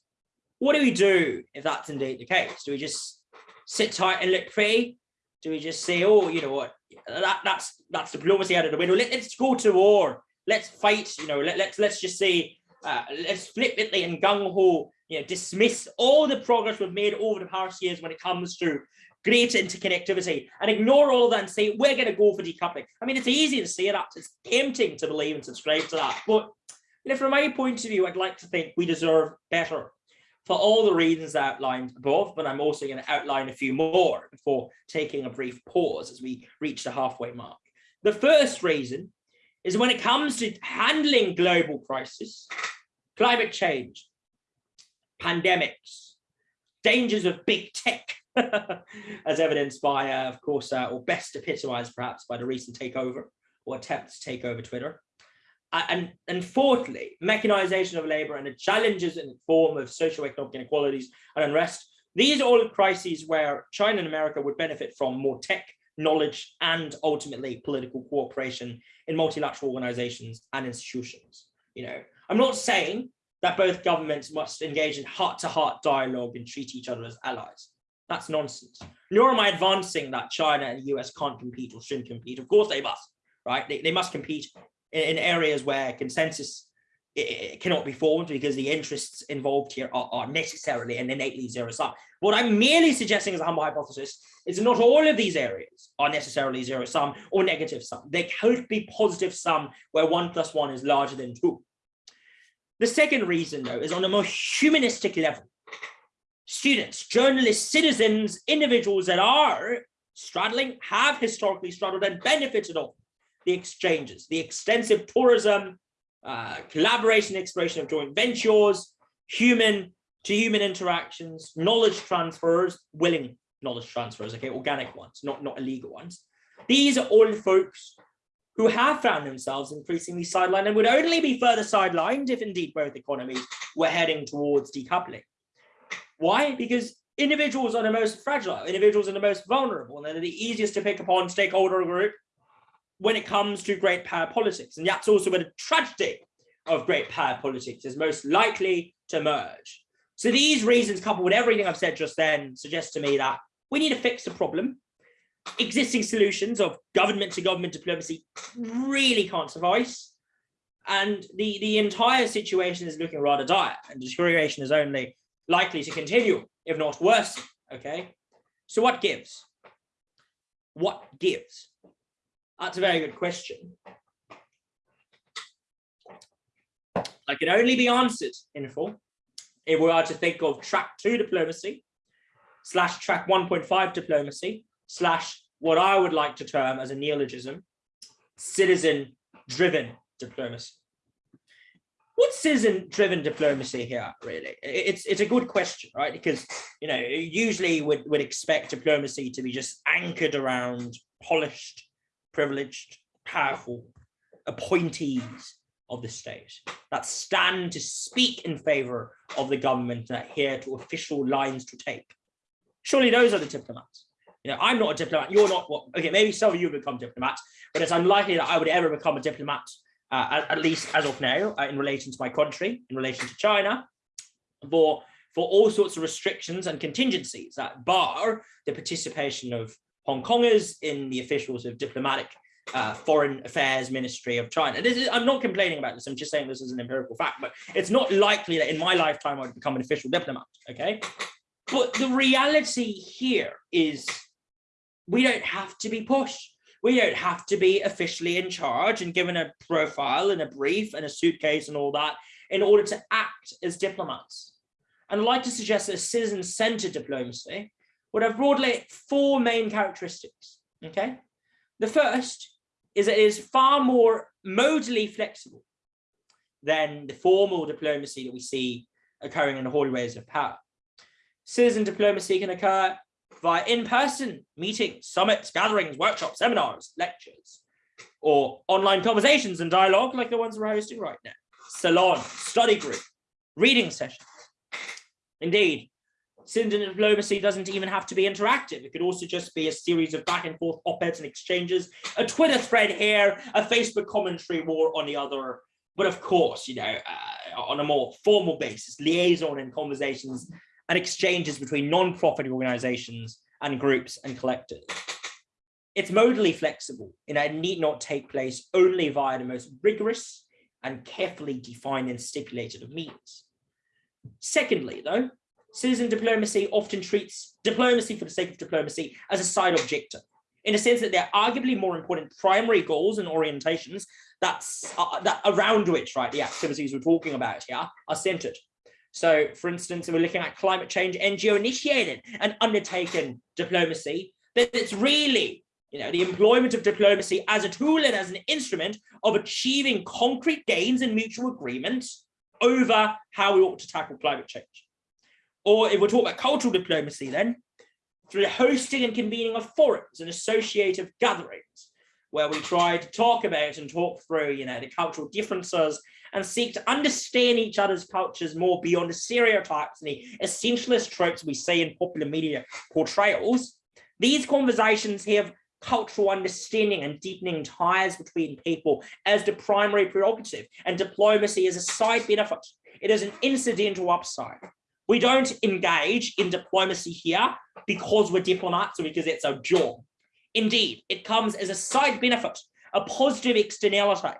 What do we do if that's indeed the case? Do we just sit tight and look pretty? Do we just say, oh, you know what, that, that's that's diplomacy out of the window. Let, us go to war. Let's fight. You know, let, let's let's just say, uh, let's flippantly and gung ho, you know, dismiss all the progress we've made over the past years when it comes to greater interconnectivity and ignore all that and say we're going to go for decoupling. I mean, it's easy to say that. It's tempting to believe and subscribe to that, but you know, from my point of view, I'd like to think we deserve better for all the reasons outlined above, but I'm also going to outline a few more before taking a brief pause as we reach the halfway mark. The first reason is when it comes to handling global crisis, climate change, pandemics, dangers of big tech, as evidenced by, uh, of course, uh, or best epitomized perhaps by the recent takeover or attempt to take over Twitter and, and fourthly, mechanization of labor and the challenges in the form of socioeconomic inequalities and unrest. These are all crises where China and America would benefit from more tech, knowledge, and ultimately political cooperation in multilateral organizations and institutions. You know, I'm not saying that both governments must engage in heart-to-heart -heart dialogue and treat each other as allies. That's nonsense. Nor am I advancing that China and the US can't compete or shouldn't compete. Of course they must, right? They, they must compete in, areas where consensus it cannot be formed because the interests involved here are, are, necessarily and innately zero sum. What I'm merely suggesting as a humble hypothesis is not all of these areas are necessarily zero sum or negative sum. There could be positive sum where one plus one is larger than two. The second reason though is on a more humanistic level. Students, journalists, citizens, individuals that are straddling, have historically straddled and benefited of the exchanges, the extensive tourism, uh, collaboration, exploration of joint ventures, human to human interactions, knowledge transfers, willing knowledge transfers, okay, organic ones, not, not illegal ones. These are all folks who have found themselves increasingly sidelined and would only be further sidelined if indeed both economies were heading towards decoupling. Why? Because individuals are the most fragile, individuals are the most vulnerable, and they're the easiest to pick upon stakeholder group when it comes to great power politics. And that's also where the tragedy of great power politics is most likely to emerge. So these reasons, coupled with everything I've said just then, suggest to me that we need to fix the problem. Existing solutions of government to government diplomacy really can't suffice. And the, the entire situation is looking rather dire and deterioration is only likely to continue, if not worse. Okay, so what gives? What gives? That's a very good question. I can only be answered in full if we are to think of track two diplomacy slash track 1.5 diplomacy slash what I would like to term as a neologism, citizen driven diplomacy. What's citizen driven diplomacy here, really? It's it's a good question, right? Because, you know, usually would, would expect diplomacy to be just anchored around polished, privileged, powerful appointees of the state that stand to speak in favor of the government and adhere to official lines to take. Surely those are the diplomats. You know, I'm not a diplomat. You're not. Well, okay, maybe some of you become diplomats, but it's unlikely that I would ever become a diplomat, uh, at, at, least as of now, uh, in relation to my country, in relation to China, for for all sorts of restrictions and contingencies that bar the participation of Hong Kongers in the officials of diplomatic uh, foreign affairs ministry of China. This is, I'm not complaining about this. I'm just saying this is an empirical fact, but it's not likely that in my lifetime I would become an official diplomat. Okay. But the reality here is we don't have to be pushed. We don't have to be officially in charge and given a profile and a brief and a suitcase and all that in order to act as diplomats. And I'd like to suggest that a citizen-centered diplomacy would have broadly four main characteristics. Okay. The first is that it is far more modally flexible than the formal diplomacy that we see occurring in the hallways of power. Citizen diplomacy can occur via in-person meetings, summits, gatherings, workshops, seminars, lectures, or online conversations and dialogue like the ones we're hosting right now, salon, study group, reading sessions. Indeed, citizen diplomacy doesn't even have to be interactive. It could also just be a series of back and forth op-eds and exchanges, a Twitter thread here, a Facebook commentary war on the other. But of course, you know, uh, on a more formal basis, liaison and conversations and exchanges between non-profit organizations and groups and collectors. It's modally flexible and it need not take place only via the most rigorous and carefully defined and stipulated of means. Secondly, though, citizen diplomacy often treats diplomacy for the sake of diplomacy as a side objective in a sense that there are arguably more important primary goals and orientations that's uh, that around which right the activities we're talking about here are centered. So for instance if we're looking at climate change ngo initiated and undertaken diplomacy that it's really you know the employment of diplomacy as a tool and as an instrument of achieving concrete gains and mutual agreements over how we ought to tackle climate change or if we're talking about cultural diplomacy then, through the hosting and convening of forums and associative gatherings, where we try to talk about and talk through, you know, the cultural differences and seek to understand each other's cultures more beyond the stereotypes and the essentialist tropes we see in popular media portrayals. These conversations have cultural understanding and deepening ties between people as the primary prerogative and diplomacy is a side benefit. It is an incidental upside. We don't engage in diplomacy here because we're diplomats or because it's our job. Indeed, it comes as a side benefit, a positive externality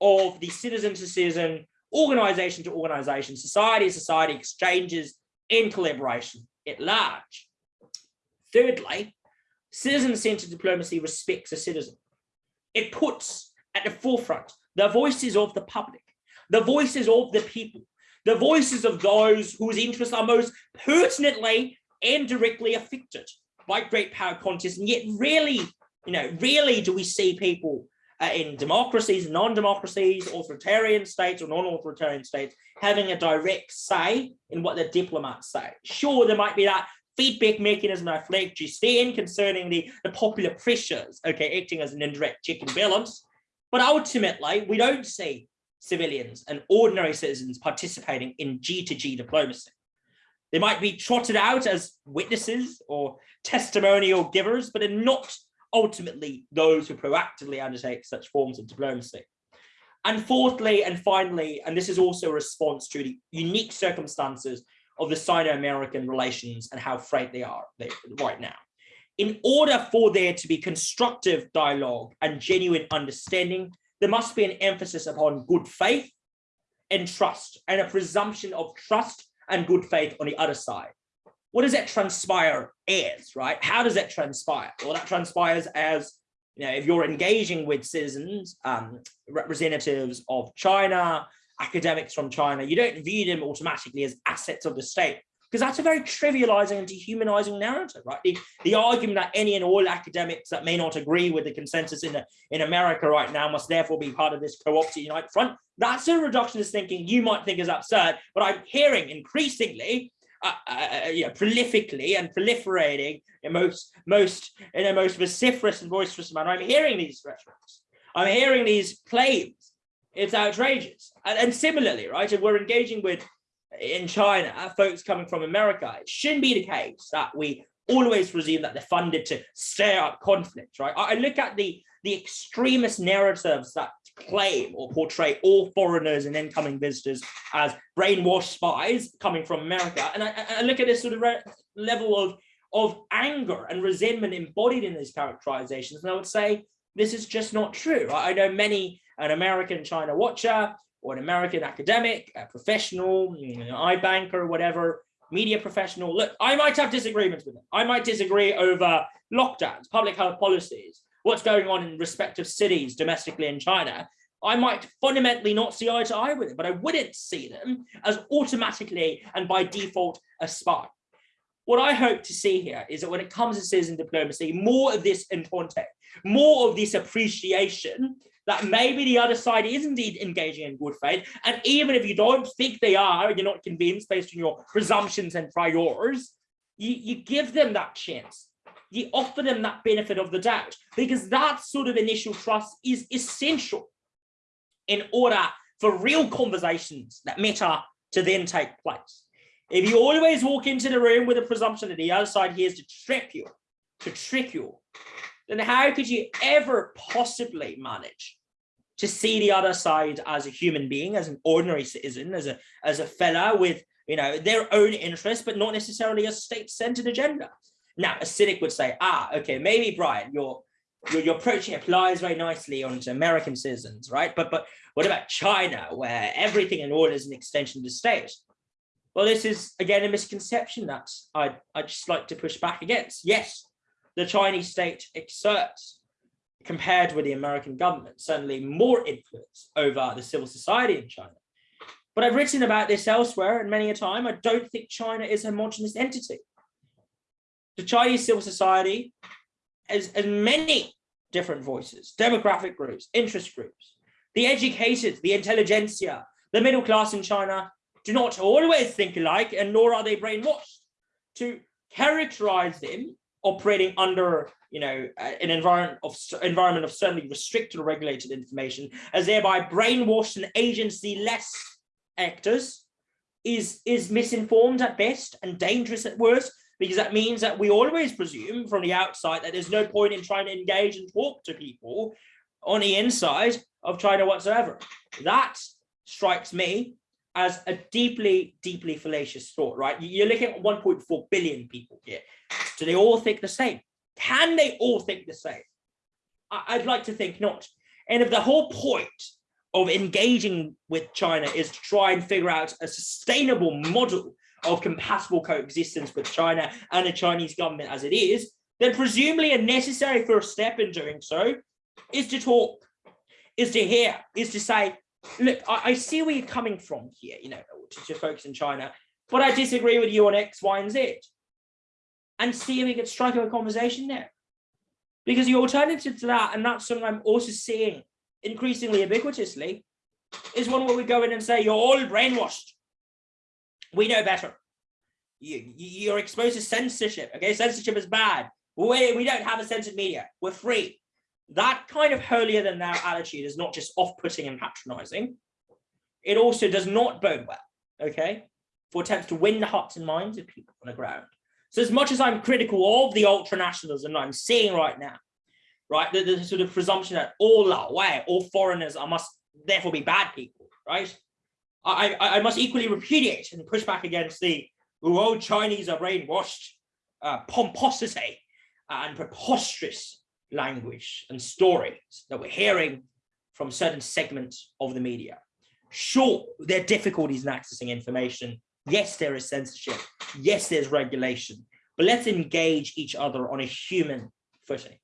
of the citizen to citizen, organization to organization, society to society exchanges and collaboration at large. Thirdly, citizen-centered diplomacy respects a citizen. It puts at the forefront the voices of the public, the voices of the people, the voices of those whose interests are most pertinently and directly affected by great power contests. And yet really, you know, really do we see people uh, in democracies, non-democracies, authoritarian states or non-authoritarian states having a direct say in what the diplomats say. Sure, there might be that feedback mechanism I flagged just then concerning the, the popular pressures, okay, acting as an indirect check and balance. But ultimately, we don't see civilians and ordinary citizens participating in G2G diplomacy. They might be trotted out as witnesses or testimonial givers, but are not ultimately those who proactively undertake such forms of diplomacy. And fourthly and finally, and this is also a response to the unique circumstances of the Sino-American relations and how frayed they are right now. in order for there to be constructive dialogue and genuine understanding, there must be an emphasis upon good faith and trust and a presumption of trust and good faith on the other side. What does that transpire as, right? How does that transpire? Well, that transpires as, you know, if you're engaging with citizens, um, representatives of China, academics from China, you don't view them automatically as assets of the state because that's a very trivializing and dehumanizing narrative, right? The, the argument that any and all academics that may not agree with the consensus in, the, in America right now must therefore be part of this co-opted United Front, that's a reductionist thinking you might think is absurd, but I'm hearing increasingly uh, uh, uh, you know, prolifically and proliferating in most most in a most vociferous and boisterous manner. I'm hearing these rhetorics. I'm hearing these claims. It's outrageous. And, and similarly, right, if we're engaging with in China, uh, folks coming from America, it shouldn't be the case that we always presume that they're funded to stir up conflict, right? I, look at the, the extremist narratives that claim or portray all foreigners and incoming visitors as brainwashed spies coming from America. And I, I look at this sort of level of, of anger and resentment embodied in these characterizations. And I would say, this is just not true. I know many, an American China watcher or an American academic, a professional, know, iBanker or whatever, media professional. Look, I might have disagreements with them. I might disagree over lockdowns, public health policies, what's going on in respective cities domestically in China. I might fundamentally not see eye to eye with it, but I wouldn't see them as automatically and by default a spy. What I hope to see here is that when it comes to citizen diplomacy, more of this in context, more of this appreciation that maybe the other side is indeed engaging in good faith. And even if you don't think they are, you're not convinced based on your presumptions and priors, you, you give them that chance. You offer them that benefit of the doubt because that sort of initial trust is essential in order for real conversations that matter to then take place. If you always walk into the room with a presumption that the other side here is to trip you, to trick you, then how could you ever possibly manage to see the other side as a human being, as an ordinary citizen, as a as a fella with you know their own interests, but not necessarily a state-centered agenda? Now, a cynic would say, ah, okay, maybe Brian, your your, your approaching applies very nicely onto American citizens, right? But but what about China, where everything in order is an extension of the state? Well, this is again a misconception that I I just like to push back against. Yes, the Chinese state exerts, compared with the American government, certainly more influence over the civil society in China. But I've written about this elsewhere and many a time, I don't think China is a homogenous entity. The Chinese civil society has, has many different voices, demographic groups, interest groups. The educated, the intelligentsia, the middle class in China do not always think alike and nor are they brainwashed. To characterize them operating under you know uh, an environment of environment of certainly restricted or regulated information as thereby brainwashed and agency less actors is is misinformed at best and dangerous at worst because that means that we always presume from the outside that there's no point in trying to engage and talk to people on the inside of China whatsoever. That strikes me as a deeply, deeply fallacious thought, right? You're looking at 1.4 billion people here. Do they all think the same? Can they all think the same? I'd like to think not. And if the whole point of engaging with China is to try and figure out a sustainable model of compatible coexistence with China and the Chinese government as it is, then presumably a necessary first step in doing so is to talk, is to hear, is to say, look, I, I, see where you're coming from here, you know, to, focus in China, but I disagree with you on X, Y, and Z. And see if we can strike up a conversation there. Because the alternative to that, and that's something I'm also seeing increasingly ubiquitously, is one where we go in and say, you're all brainwashed. We know better. You, you're exposed to censorship. Okay, censorship is bad. We, we don't have a censored media. We're free that kind of holier than thou attitude is not just off-putting and patronizing. It also does not bode well, okay, for attempts to win the hearts and minds of people on the ground. So as much as I'm critical of the ultra-nationalism I'm seeing right now, right, the, the, sort of presumption that all are way, all foreigners are must therefore be bad people, right? I, I, I must equally repudiate and push back against the, oh, Chinese are brainwashed uh, pomposity and preposterous language and stories that we're hearing from certain segments of the media. Sure, there are difficulties in accessing information. Yes, there is censorship. Yes, there's regulation, but let's engage each other on a human footing.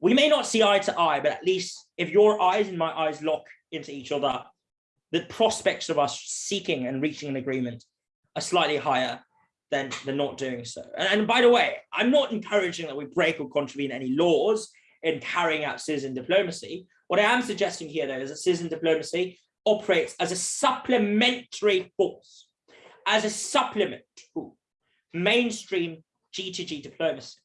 We may not see eye to eye, but at least if your eyes and my eyes lock into each other, the prospects of us seeking and reaching an agreement are slightly higher than, than not doing so. And, and by the way, I'm not encouraging that we break or contravene any laws in carrying out citizen diplomacy. What I am suggesting here, though, is that citizen diplomacy operates as a supplementary force, as a supplement to mainstream G2G diplomacy.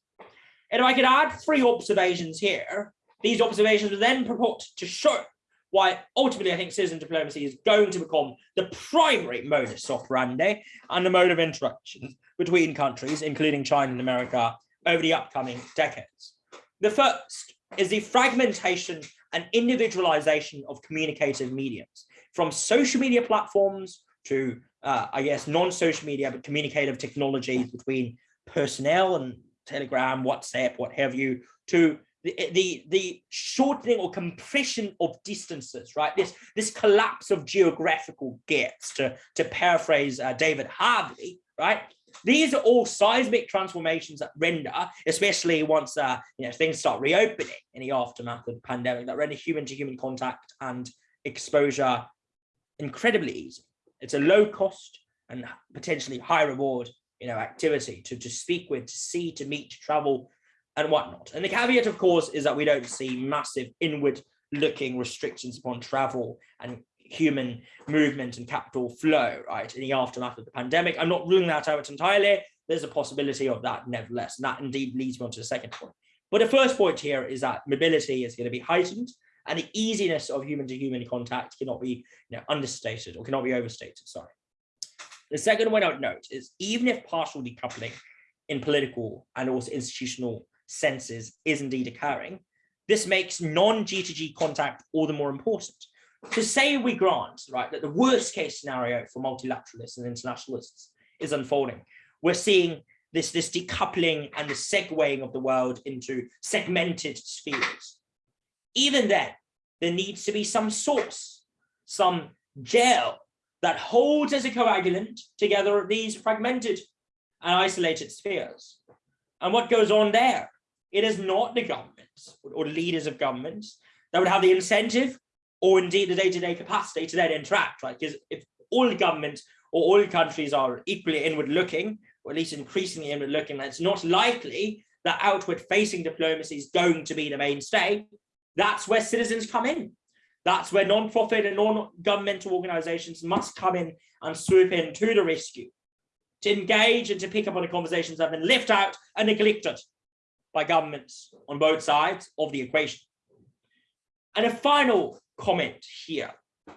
And if I could add three observations here, these observations would then purport to show why ultimately I think citizen diplomacy is going to become the primary modus operandi and the mode of interaction between countries, including China and America, over the upcoming decades. The first is the fragmentation and individualization of communicative mediums, from social media platforms to, uh, I guess, non-social media, but communicative technologies between personnel and Telegram, WhatsApp, what have you, to the, the, the shortening or compression of distances, right? This, this collapse of geographical gaps, to, to paraphrase uh, David Harvey, right? These are all seismic transformations that render, especially once uh, you know things start reopening in the aftermath of the pandemic, that render human-to-human -human contact and exposure incredibly easy. It's a low cost and potentially high reward, you know, activity to, to speak with, to see, to meet, to travel, and whatnot. And the caveat, of course, is that we don't see massive inward looking restrictions upon travel and human movement and capital flow, right, in the aftermath of the pandemic. I'm not ruling that out entirely. There's a possibility of that nevertheless. And that indeed leads me on to the second point. But the first point here is that mobility is going to be heightened and the easiness of human to human contact cannot be you know, understated or cannot be overstated, sorry. The second one I would note is even if partial decoupling in political and also institutional senses is indeed occurring, this makes non-G2G contact all the more important. To say we grant, right, that the worst case scenario for multilateralists and internationalists is unfolding, we're seeing this, this decoupling and the segueing of the world into segmented spheres. Even then, there needs to be some source, some gel that holds as a coagulant together these fragmented and isolated spheres. And what goes on there? It is not the governments or leaders of governments that would have the incentive or indeed the day-to-day -day capacity to then interact, right? Because if all governments or all countries are equally inward looking, or at least increasingly inward looking, it's not likely that outward facing diplomacy is going to be the mainstay. That's where citizens come in. That's where non-profit and non-governmental organizations must come in and swoop in to the rescue, to engage and to pick up on the conversations that have been left out and neglected by governments on both sides of the equation. And a final comment here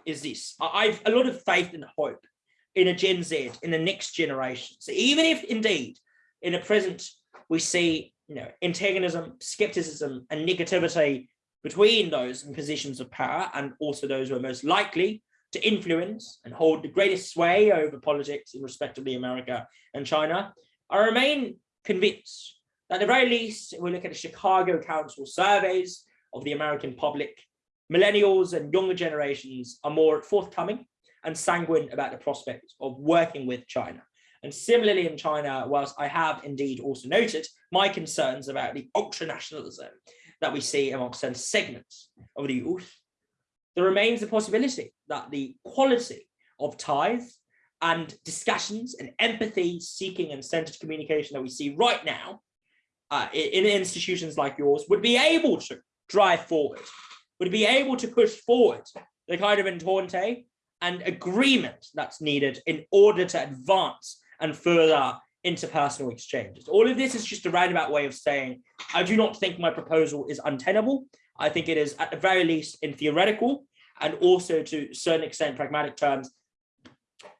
is this. I've a lot of faith and hope in a Gen Z, in the next generation. So even if indeed in the present we see you know, antagonism, skepticism and negativity between those in positions of power and also those who are most likely to influence and hold the greatest sway over politics in respectively America and China, I remain convinced that at the very least, if we look at the Chicago Council surveys of the American public, millennials and younger generations are more forthcoming and sanguine about the prospect of working with China. And similarly in China, whilst I have indeed also noted my concerns about the ultra-nationalism that we see amongst certain segments of the youth, there remains the possibility that the quality of ties and discussions and empathy seeking and centered communication that we see right now uh, in institutions like yours would be able to drive forward, would be able to push forward the kind of entente and agreement that's needed in order to advance and further interpersonal exchanges. All of this is just a roundabout way of saying, I do not think my proposal is untenable. I think it is at the very least in theoretical and also to a certain extent pragmatic terms,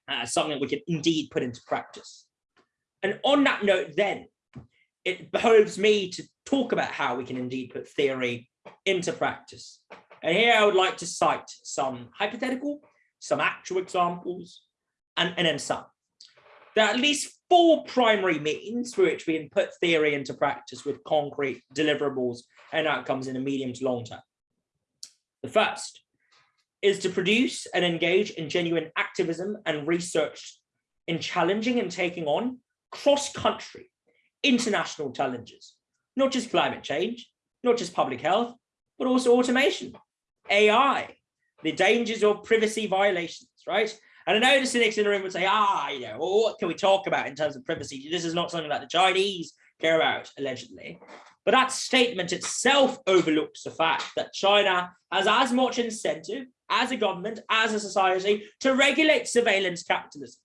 uh, something that we can indeed put into practice. And on that note then, it behoves me to talk about how we can indeed put theory into practice. And here I would like to cite some hypothetical, some actual examples, and, and then some. There are at least four primary means through which we can put theory into practice with concrete deliverables and outcomes in the medium to long term. The first is to produce and engage in genuine activism and research in challenging and taking on cross-country international challenges, not just climate change, not just public health, but also automation, AI, the dangers of privacy violations, right? And I know the cynics in the room would say, ah, you know, well, what can we talk about in terms of privacy? This is not something that the Chinese care about, allegedly. But that statement itself overlooks the fact that China has as much incentive as a government, as a society, to regulate surveillance capitalism,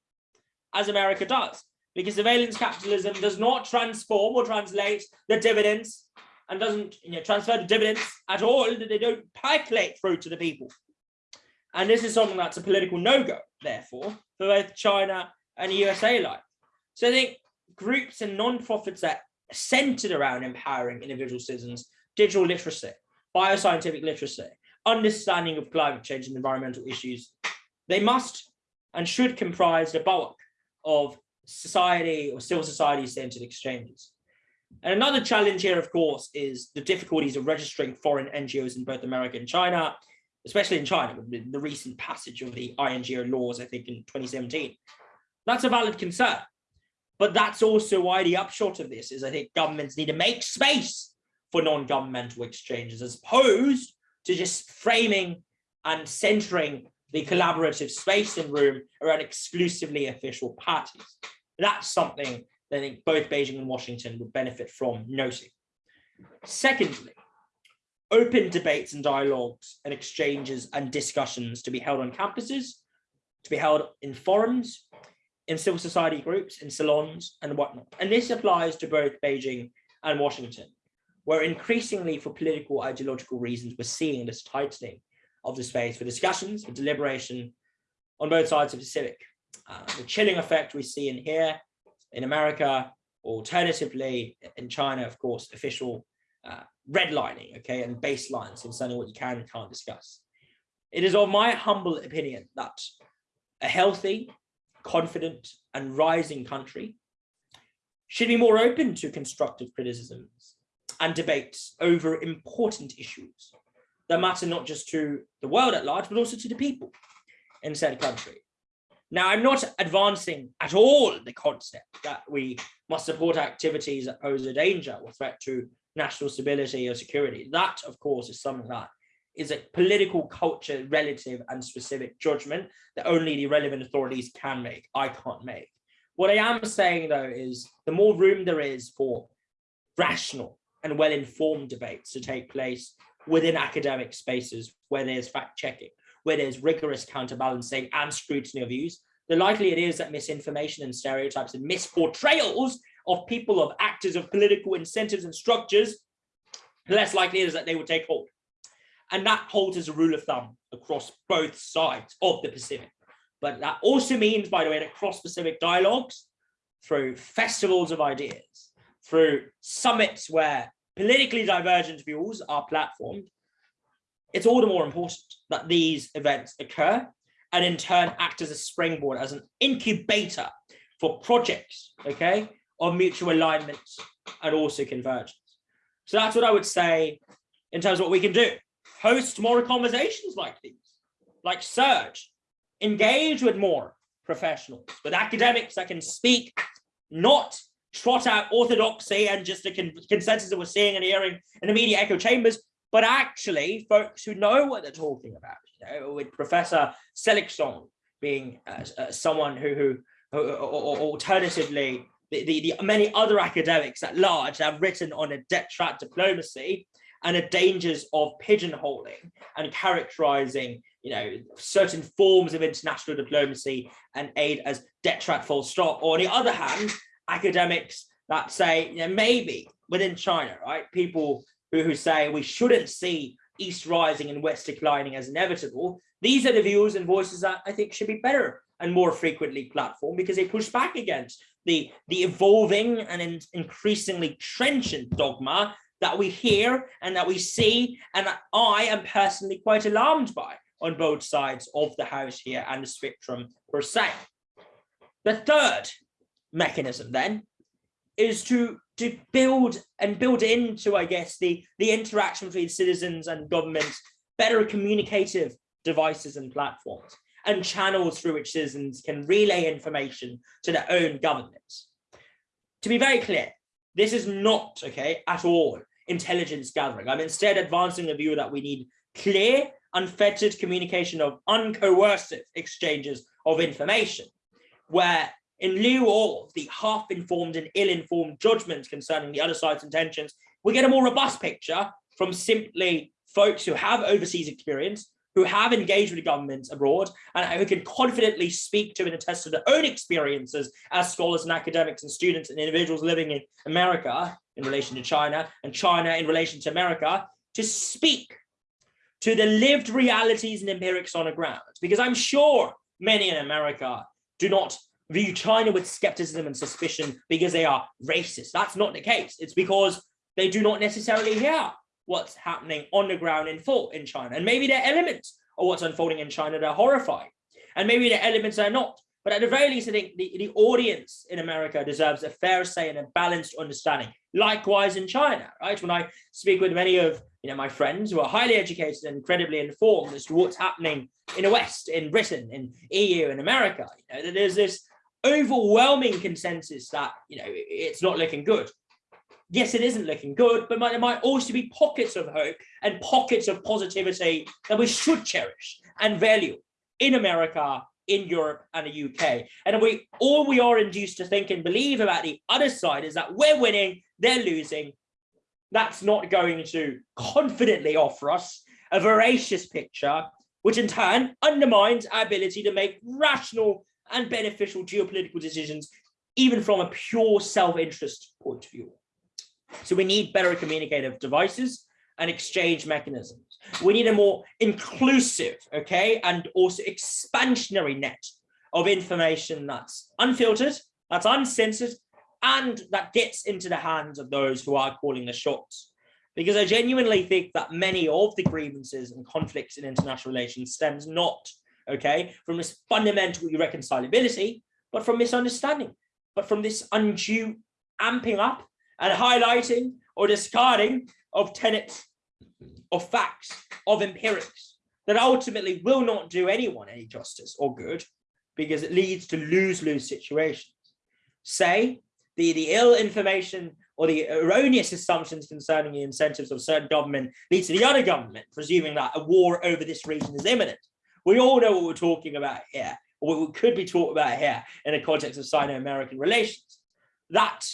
as America does. Because surveillance capitalism does not transform or translate the dividends and doesn't you know, transfer the dividends at all, that they don't percolate through to the people. And this is something that's a political no-go, therefore, for both China and USA alike. So I think groups and non-profits that are centered around empowering individual citizens, digital literacy, bioscientific literacy, understanding of climate change and environmental issues, they must and should comprise the bulk of society or civil society centered exchanges. And another challenge here, of course, is the difficulties of registering foreign NGOs in both America and China, especially in China, with the recent passage of the INGO laws, I think in 2017. That's a valid concern. But that's also why the upshot of this is I think governments need to make space for non-governmental exchanges as opposed to just framing and centering the collaborative space and room around exclusively official parties. That's something that I think both Beijing and Washington would benefit from noting. Secondly, open debates and dialogues and exchanges and discussions to be held on campuses, to be held in forums, in civil society groups, in salons and whatnot. And this applies to both Beijing and Washington, where increasingly for political ideological reasons, we're seeing this tightening of the space for discussions, for deliberation on both sides of the Pacific. Uh, the chilling effect we see in here, in America, alternatively in China, of course, official uh, redlining, okay, and baselines concerning what you can and can't discuss. It is of my humble opinion that a healthy, confident and rising country should be more open to constructive criticisms and debates over important issues that matter not just to the world at large, but also to the people in said country. Now, I'm not advancing at all the concept that we must support activities that pose a danger or threat to national stability or security. That, of course, is something that is a political culture relative and specific judgment that only the relevant authorities can make. I can't make. What I am saying, though, is the more room there is for rational and well-informed debates to take place within academic spaces where there's fact-checking, where there's rigorous counterbalancing and scrutiny of views, the likely it is that misinformation and stereotypes and misportrayals of people, of actors, of political incentives and structures, the less likely it is that they will take hold. And that holds as a rule of thumb across both sides of the Pacific. But that also means, by the way, that cross-Pacific dialogues through festivals of ideas, through summits where politically divergent views are platformed, it's all the more important that these events occur and in turn act as a springboard, as an incubator for projects, okay, of mutual alignment and also convergence. So that's what I would say in terms of what we can do. Host more conversations like these, like Surge, engage with more professionals, with academics that can speak, not trot out orthodoxy and just the con consensus that we're seeing and hearing in the media echo chambers, but actually folks who know what they're talking about, you know, with Professor Seligsohn being uh, uh, someone who, who, who or alternatively the, the, the, many other academics at large have written on a debt trap diplomacy and the dangers of pigeonholing and characterizing you know certain forms of international diplomacy and aid as debt trap full stop. Or on the other hand academics that say you know, maybe within china right people who, who say we shouldn't see east rising and west declining as inevitable these are the views and voices that i think should be better and more frequently platform because they push back against the, the evolving and in, increasingly trenchant dogma that we hear and that we see and I am personally quite alarmed by on both sides of the house here and the spectrum per se. The third mechanism then is to to build and build into, I guess, the, the interaction between citizens and governments, better communicative devices and platforms and channels through which citizens can relay information to their own governments. To be very clear, this is not, okay, at all intelligence gathering. I'm instead advancing the view that we need clear, unfettered communication of uncoercive exchanges of information, where in lieu of the half-informed and ill-informed judgments concerning the other side's intentions, we get a more robust picture from simply folks who have overseas experience, who have engaged with governments abroad, and who can confidently speak to and attest to their own experiences as scholars and academics and students and individuals living in America in relation to China and China in relation to America, to speak to the lived realities and empirics on the ground. Because I'm sure many in America do not view China with skepticism and suspicion because they are racist. That's not the case. It's because they do not necessarily hear what's happening on the ground in full in China. And maybe there are elements of what's unfolding in China that are horrifying. And maybe the elements are not. But at the very least, I think the, the audience in America deserves a fair say and a balanced understanding. Likewise in China, right? When I speak with many of you know my friends who are highly educated and incredibly informed as to what's happening in the West, in Britain, in EU, in America, you know, there's this overwhelming consensus that you know it's not looking good yes it isn't looking good but there might also be pockets of hope and pockets of positivity that we should cherish and value in america in europe and the uk and we all we are induced to think and believe about the other side is that we're winning they're losing that's not going to confidently offer us a veracious picture which in turn undermines our ability to make rational and beneficial geopolitical decisions, even from a pure self-interest point of view. So we need better communicative devices and exchange mechanisms. We need a more inclusive, okay, and also expansionary net of information that's unfiltered, that's uncensored, and that gets into the hands of those who are calling the shots. Because I genuinely think that many of the grievances and conflicts in international relations stems not okay, from this fundamental irreconcilability, but from misunderstanding, but from this undue amping up and highlighting or discarding of tenets, of facts, of empirics that ultimately will not do anyone any justice or good because it leads to lose-lose situations. Say the, the ill information or the erroneous assumptions concerning the incentives of certain government leads to the other government, presuming that a war over this region is imminent. We all know what we're talking about here, or what we could be talking about here in the context of Sino-American relations. That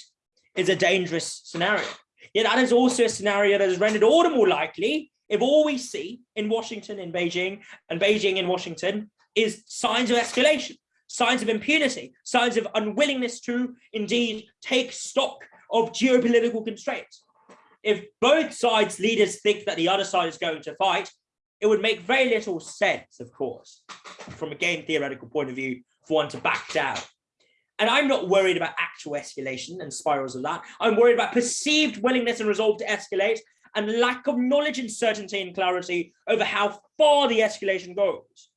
is a dangerous scenario. Yet that is also a scenario that is rendered all the more likely if all we see in Washington, in Beijing, and Beijing in Washington is signs of escalation, signs of impunity, signs of unwillingness to indeed take stock of geopolitical constraints. If both sides leaders think that the other side is going to fight, it would make very little sense, of course, from a game theoretical point of view, for one to back down. And I'm not worried about actual escalation and spirals of that. I'm worried about perceived willingness and resolve to escalate and lack of knowledge and certainty and clarity over how far the escalation goes.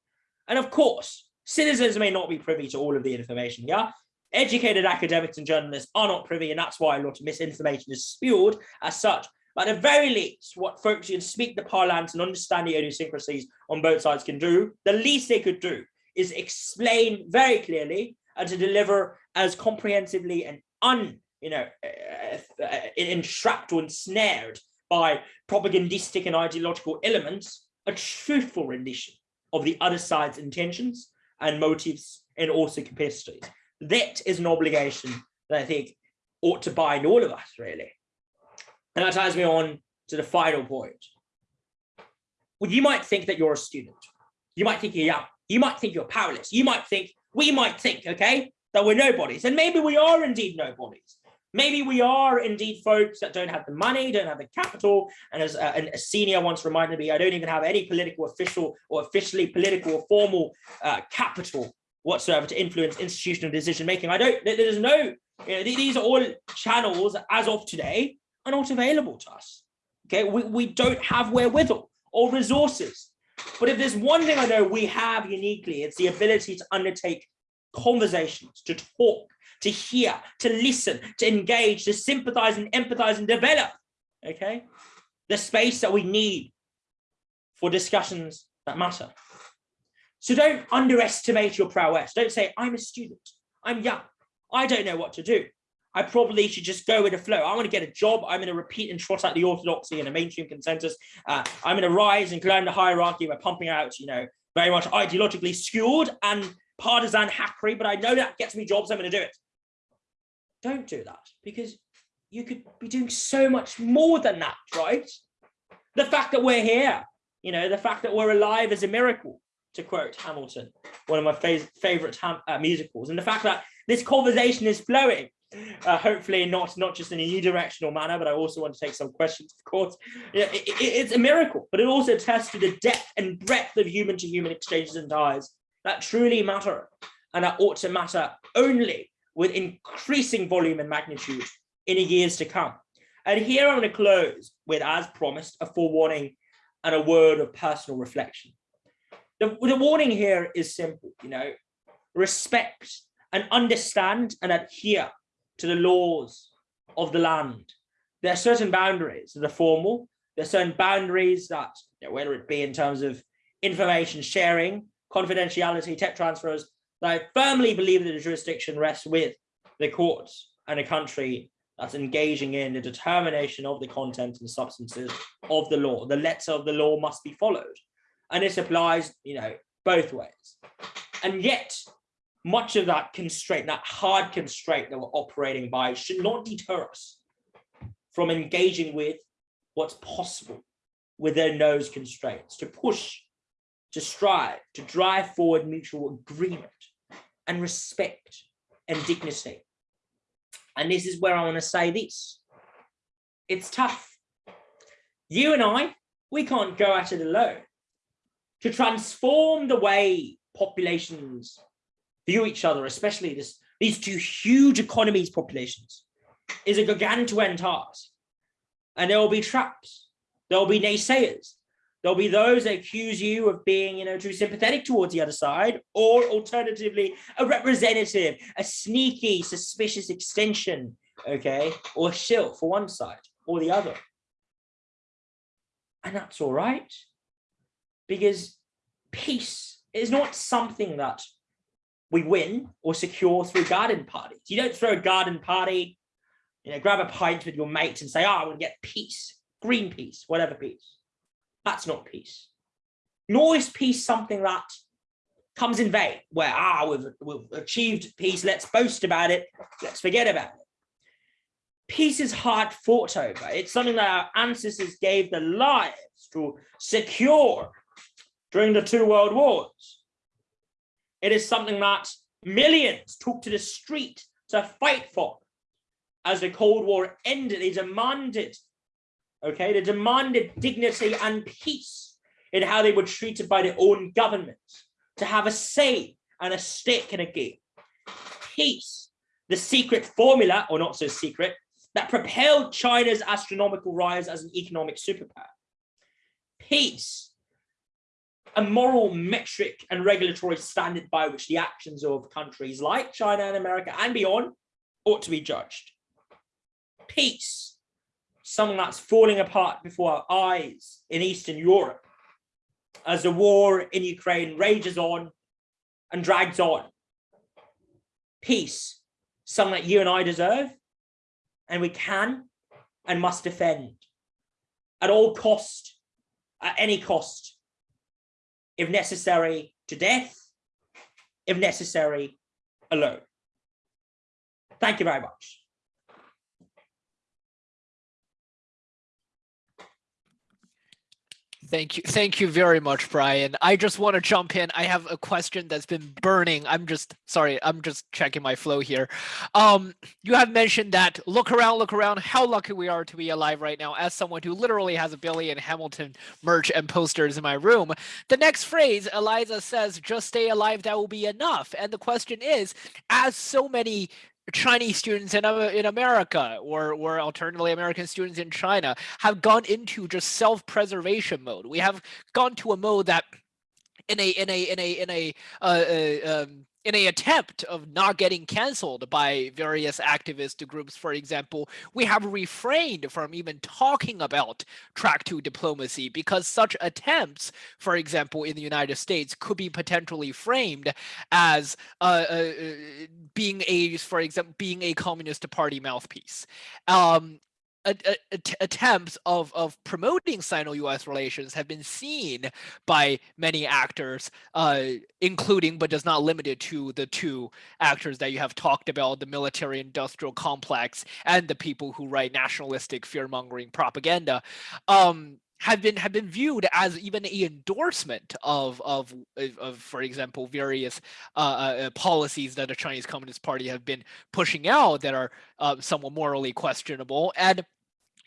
And of course, citizens may not be privy to all of the information, yeah? Educated academics and journalists are not privy, and that's why a lot of misinformation is spewed as such. But at the very least, what folks who can speak the parlance and understand the idiosyncrasies on both sides can do, the least they could do is explain very clearly and to deliver as comprehensively and un, you know, uh, uh, entrapped or ensnared by propagandistic and ideological elements, a truthful rendition of the other side's intentions and motives and also capacities. That is an obligation that I think ought to bind all of us, really. And that ties me on to the final point. Well, you might think that you're a student. You might think you're young. You might think you're powerless. You might think, we might think, okay, that we're nobodies. And maybe we are indeed nobodies. Maybe we are indeed folks that don't have the money, don't have the capital. And as a, a senior once reminded me, I don't even have any political official or officially political or formal uh, capital whatsoever to influence institutional decision making. I don't, there's no, you know, these are all channels as of today are not available to us. Okay, we, we don't have wherewithal or resources. But if there's one thing I know we have uniquely, it's the ability to undertake conversations, to talk, to hear, to listen, to engage, to sympathize and empathize and develop, okay? The space that we need for discussions that matter. So don't underestimate your prowess. Don't say, I'm a student, I'm young, I don't know what to do. I probably should just go with the flow. I want to get a job. I'm going to repeat and trot out the orthodoxy and the mainstream consensus. Uh, I'm going to rise and climb the hierarchy by pumping out, you know, very much ideologically skewed and partisan hackery, but I know that gets me jobs. I'm going to do it. Don't do that because you could be doing so much more than that, right? The fact that we're here, you know, the fact that we're alive is a miracle, to quote Hamilton, one of my favorite uh, musicals, and the fact that this conversation is flowing uh, hopefully not not just in a unidirectional manner, but I also want to take some questions, of course. Yeah, it, it, it's a miracle, but it also attests to the depth and breadth of human to human exchanges and ties that truly matter and that ought to matter only with increasing volume and magnitude in the years to come. And here I'm going to close with, as promised, a forewarning and a word of personal reflection. The, the warning here is simple, you know, respect and understand and adhere to the laws of the land. There are certain boundaries that are formal. There are certain boundaries that, you know, whether it be in terms of information sharing, confidentiality, tech transfers, I firmly believe that the jurisdiction rests with the courts and a country that's engaging in the determination of the content and substances of the law. The letter of the law must be followed. And this applies, you know, both ways. And yet much of that constraint, that hard constraint that we're operating by should not deter us from engaging with what's possible within those constraints, to push, to strive, to drive forward mutual agreement and respect and dignity. And this is where I want to say this. It's tough. You and I, we can't go at it alone. To transform the way populations view each other, especially this, these two huge economies populations, is a gargantuan task. And there will be traps. There will be naysayers. There'll be those that accuse you of being, you know, too sympathetic towards the other side, or alternatively, a representative, a sneaky, suspicious extension, okay, or a shill for one side or the other. And that's all right, because peace is not something that we win or secure through garden parties. You don't throw a garden party, you know, grab a pint with your mates and say, oh, I want to get peace, green peace, whatever peace. That's not peace. Nor is peace something that comes in vain, where, ah, we've, we've achieved peace, let's boast about it, let's forget about it. Peace is hard fought over. It's something that our ancestors gave their lives to secure during the two world wars. It is something that millions took to the street to fight for. As the Cold War ended, they demanded, okay, they demanded dignity and peace in how they were treated by their own government, to have a say and a stake in a game. Peace, the secret formula, or not so secret, that propelled China's astronomical rise as an economic superpower. Peace, a moral metric and regulatory standard by which the actions of countries like China and America and beyond ought to be judged. Peace, something that's falling apart before our eyes in Eastern Europe as the war in Ukraine rages on and drags on. Peace, something that you and I deserve and we can and must defend at all cost, at any cost, if necessary to death, if necessary alone. Thank you very much. Thank you. Thank you very much, Brian. I just want to jump in. I have a question that's been burning. I'm just sorry. I'm just checking my flow here. Um, you have mentioned that look around, look around, how lucky we are to be alive right now. As someone who literally has a billion Hamilton merch and posters in my room, the next phrase, Eliza says, just stay alive, that will be enough. And the question is, as so many Chinese students in, in America or, or alternatively American students in China have gone into just self-preservation mode. We have gone to a mode that in a in a in a in a uh, uh, um, in a attempt of not getting canceled by various activist groups, for example, we have refrained from even talking about track two diplomacy because such attempts, for example, in the United States could be potentially framed as uh, uh, uh being a, for example, being a Communist Party mouthpiece. Um, attempts of, of promoting Sino-US relations have been seen by many actors, uh, including but does not limited to the two actors that you have talked about, the military-industrial complex and the people who write nationalistic fear-mongering propaganda. Um, have been have been viewed as even a endorsement of of of, for example various uh, uh, policies that the Chinese Communist Party have been pushing out that are uh, somewhat morally questionable. And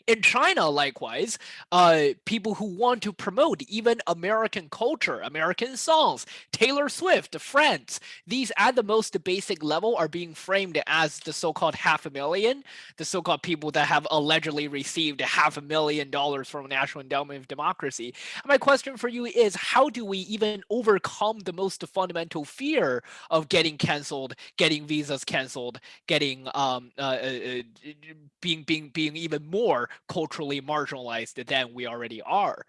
in China, likewise, uh, people who want to promote even American culture, American songs, Taylor Swift, Friends, these at the most basic level are being framed as the so-called half a million, the so-called people that have allegedly received half a million dollars from National Endowment of Democracy. My question for you is, how do we even overcome the most fundamental fear of getting canceled, getting visas canceled, getting um, uh, uh, uh being being being even more culturally marginalized than we already are.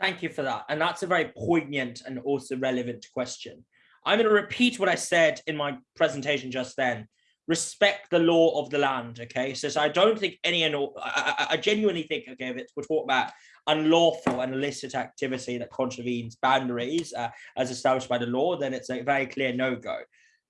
Thank you for that. And that's a very poignant and also relevant question. I'm going to repeat what I said in my presentation just then. Respect the law of the land, okay? So, so I don't think any, and I, I, genuinely think, okay, if we're talking about unlawful and illicit activity that contravenes boundaries uh, as established by the law, then it's a very clear no-go.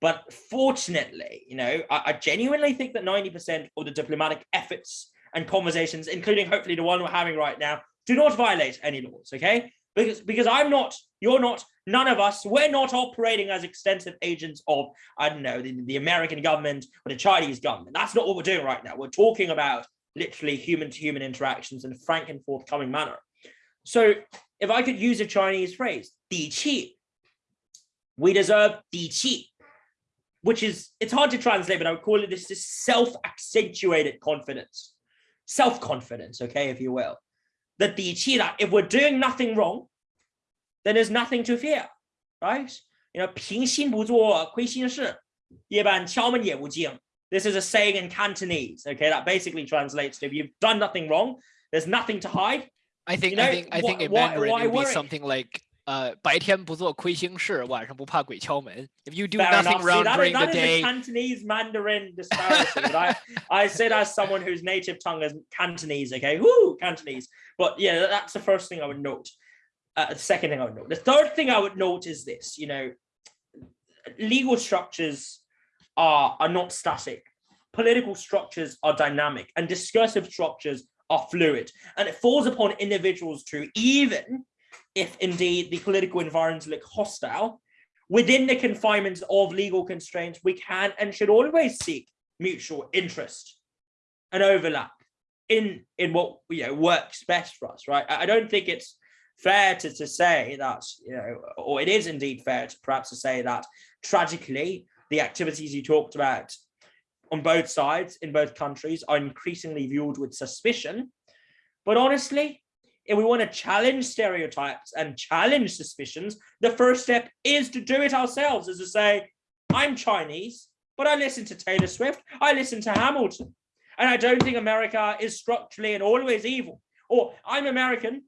But fortunately, you know, I, I genuinely think that 90% of the diplomatic efforts and conversations, including hopefully the one we're having right now, do not violate any laws, okay? Because, because I'm not, you're not, none of us, we're not operating as extensive agents of, I don't know, the, the American government or the Chinese government. That's not what we're doing right now. We're talking about literally human to human interactions in a frank and forthcoming manner. So if I could use a Chinese phrase, di qi, we deserve di qi, which is, it's hard to translate, but I would call it this, this self-accentuated confidence, self-confidence, okay, if you will. That the that if we're doing nothing wrong, then there's nothing to fear, right? You know, 平心不做亏心事，夜半敲门也无惊. This is a saying in Cantonese, okay, that basically translates to if you've done nothing wrong, there's nothing to hide. I think, you know, I think, I think in Mandarin it would be something like 呃，白天不做亏心事，晚上不怕鬼敲门. If you do Fair nothing wrong See, during is, the day, Cantonese Mandarin disparity. I, I said as someone whose native tongue is Cantonese, okay, whoo, Cantonese. But yeah, that's the first thing I would note. Uh, the second thing I would note. The third thing I would note is this. You know, legal structures are are not static. Political structures are dynamic, and discursive structures are fluid. And it falls upon individuals to even if indeed the political environments look hostile, within the confinements of legal constraints, we can and should always seek mutual interest and overlap in in what you know works best for us, right? I don't think it's fair to, to say that, you know, or it is indeed fair to perhaps to say that tragically, the activities you talked about on both sides in both countries are increasingly viewed with suspicion. But honestly, if we want to challenge stereotypes and challenge suspicions, the first step is to do it ourselves, is to say, I'm Chinese, but I listen to Taylor Swift, I listen to Hamilton, and I don't think America is structurally and always evil. Or I'm American,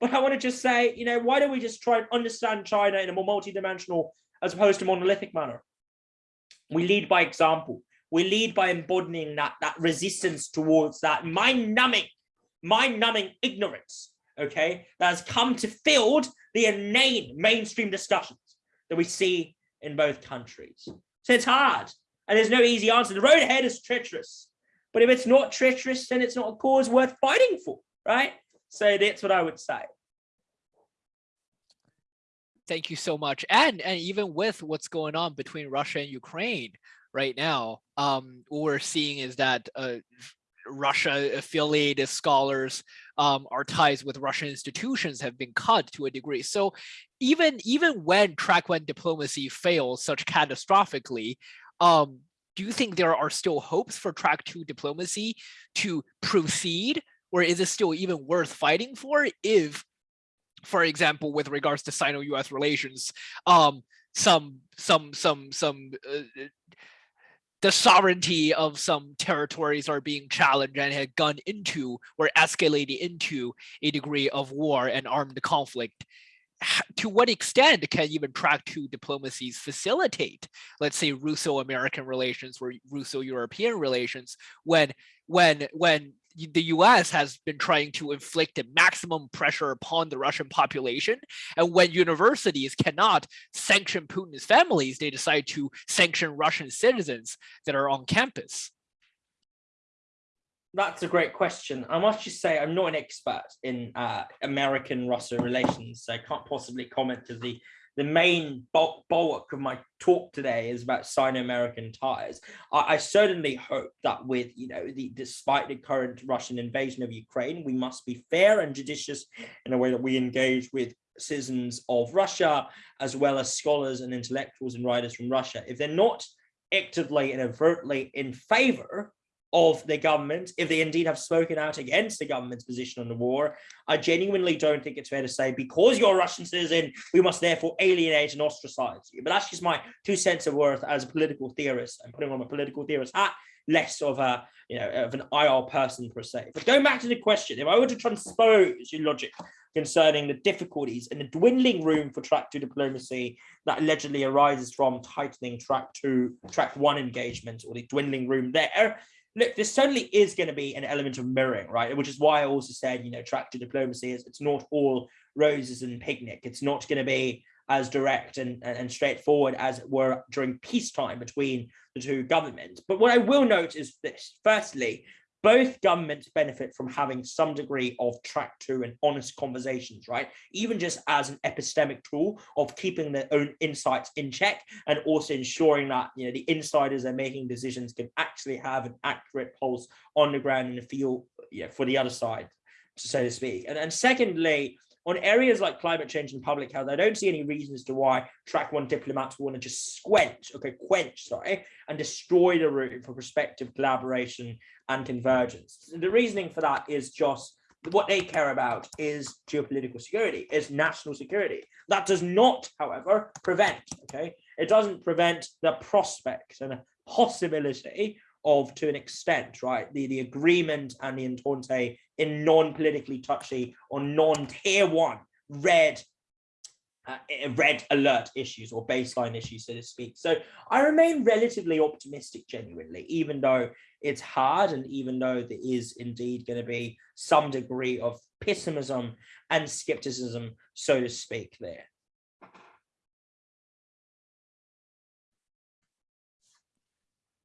but I want to just say, you know, why don't we just try and understand China in a more multidimensional as opposed to monolithic manner? We lead by example. We lead by embodying that, that resistance towards that mind-numbing, mind-numbing ignorance okay, that has come to field the inane mainstream discussions that we see in both countries. So it's hard and there's no easy answer. The road ahead is treacherous, but if it's not treacherous, then it's not a cause worth fighting for, right? So that's what I would say. Thank you so much. And, and even with what's going on between Russia and Ukraine right now, um, what we're seeing is that uh, Russia affiliated scholars, um, our ties with Russian institutions have been cut to a degree. So even, even when track one diplomacy fails such catastrophically, um, do you think there are still hopes for track two diplomacy to proceed? Or is it still even worth fighting for if, for example, with regards to Sino-US relations, um, some some some some uh, the sovereignty of some territories are being challenged and had gone into or escalated into a degree of war and armed conflict. To what extent can even track two diplomacies facilitate let's say russo-american relations or russo-european relations when when when the us has been trying to inflict a maximum pressure upon the russian population and when universities cannot sanction putin's families they decide to sanction russian citizens that are on campus That's a great question. I must just say I'm not an expert in uh, American-Russia relations, so I can't possibly comment to the the main bulk, bulk of my talk today is about Sino-American ties. I, I certainly hope that with you know the despite the current Russian invasion of Ukraine, we must be fair and judicious in a way that we engage with citizens of Russia as well as scholars and intellectuals and writers from Russia. If they're not actively and overtly in favor of the government, if they indeed have spoken out against the government's position on the war, I genuinely don't think it's fair to say because you're a Russian citizen, we must therefore alienate and ostracize you. But that's just my two cents of worth as a political theorist. I'm putting on my political theorist hat, less of a you know of an IR person per se. But going back to the question, if I were to transpose your logic concerning the difficulties and the dwindling room for track two diplomacy that allegedly arises from tightening track two, track one engagement, or the dwindling room there, look, this certainly is going to be an element of mirroring, right? Which is why I also said, you know, track two diplomacy is it's not all roses and picnic. It's not going to be as direct and, and, and straightforward as it were during peacetime between the two governments. But what I will note is this. Firstly, both governments benefit from having some degree of track two and honest conversations, right? Even just as an epistemic tool of keeping their own insights in check and also ensuring that you know the insiders are making decisions can actually have an accurate pulse on the ground the field yeah, for the other side, so to speak. And, and secondly, on areas like climate change and public health, I don't see any reason as to why track one diplomats want to just squench, okay, quench, sorry, and destroy the route for prospective collaboration and convergence. The reasoning for that is just what they care about is geopolitical security, is national security. That does not, however, prevent, okay, it doesn't prevent the prospect and possibility of, to an extent, right, the, the agreement and the entente in non-politically touchy or non-tier one red uh, red alert issues or baseline issues, so to speak. So I remain relatively optimistic, genuinely, even though it's hard and even though there is indeed going to be some degree of pessimism and skepticism, so to speak, there.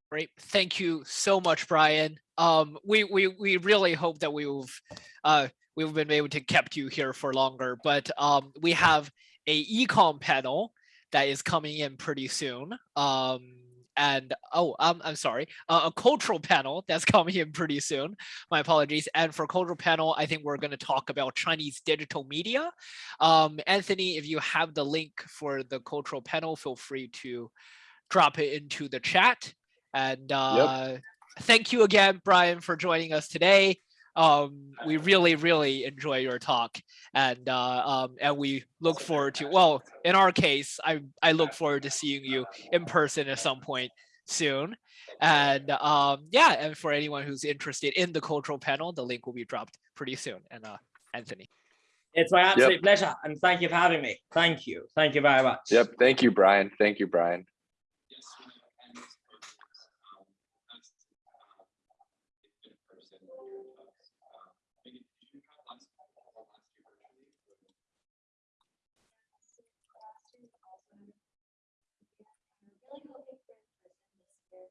Great. Thank you so much, Brian. Um, we, we, we really hope that we've, uh, we've been able to kept you here for longer, but um, we have a econ panel that is coming in pretty soon. Um, and oh, um, I'm sorry, uh, a cultural panel that's coming in pretty soon. My apologies. And for cultural panel, I think we're going to talk about Chinese digital media. Um, Anthony, if you have the link for the cultural panel, feel free to drop it into the chat. And uh, thank you again, Brian, for joining us today. Um, we really, really enjoy your talk, and uh, um, and we look forward to. Well, in our case, I I look forward to seeing you in person at some point soon. And um, yeah, and for anyone who's interested in the cultural panel, the link will be dropped pretty soon. And uh, Anthony. It's my absolute pleasure, and thank you for having me. Thank you. Thank you very much. Yep. Thank you, Brian. Thank you, Brian.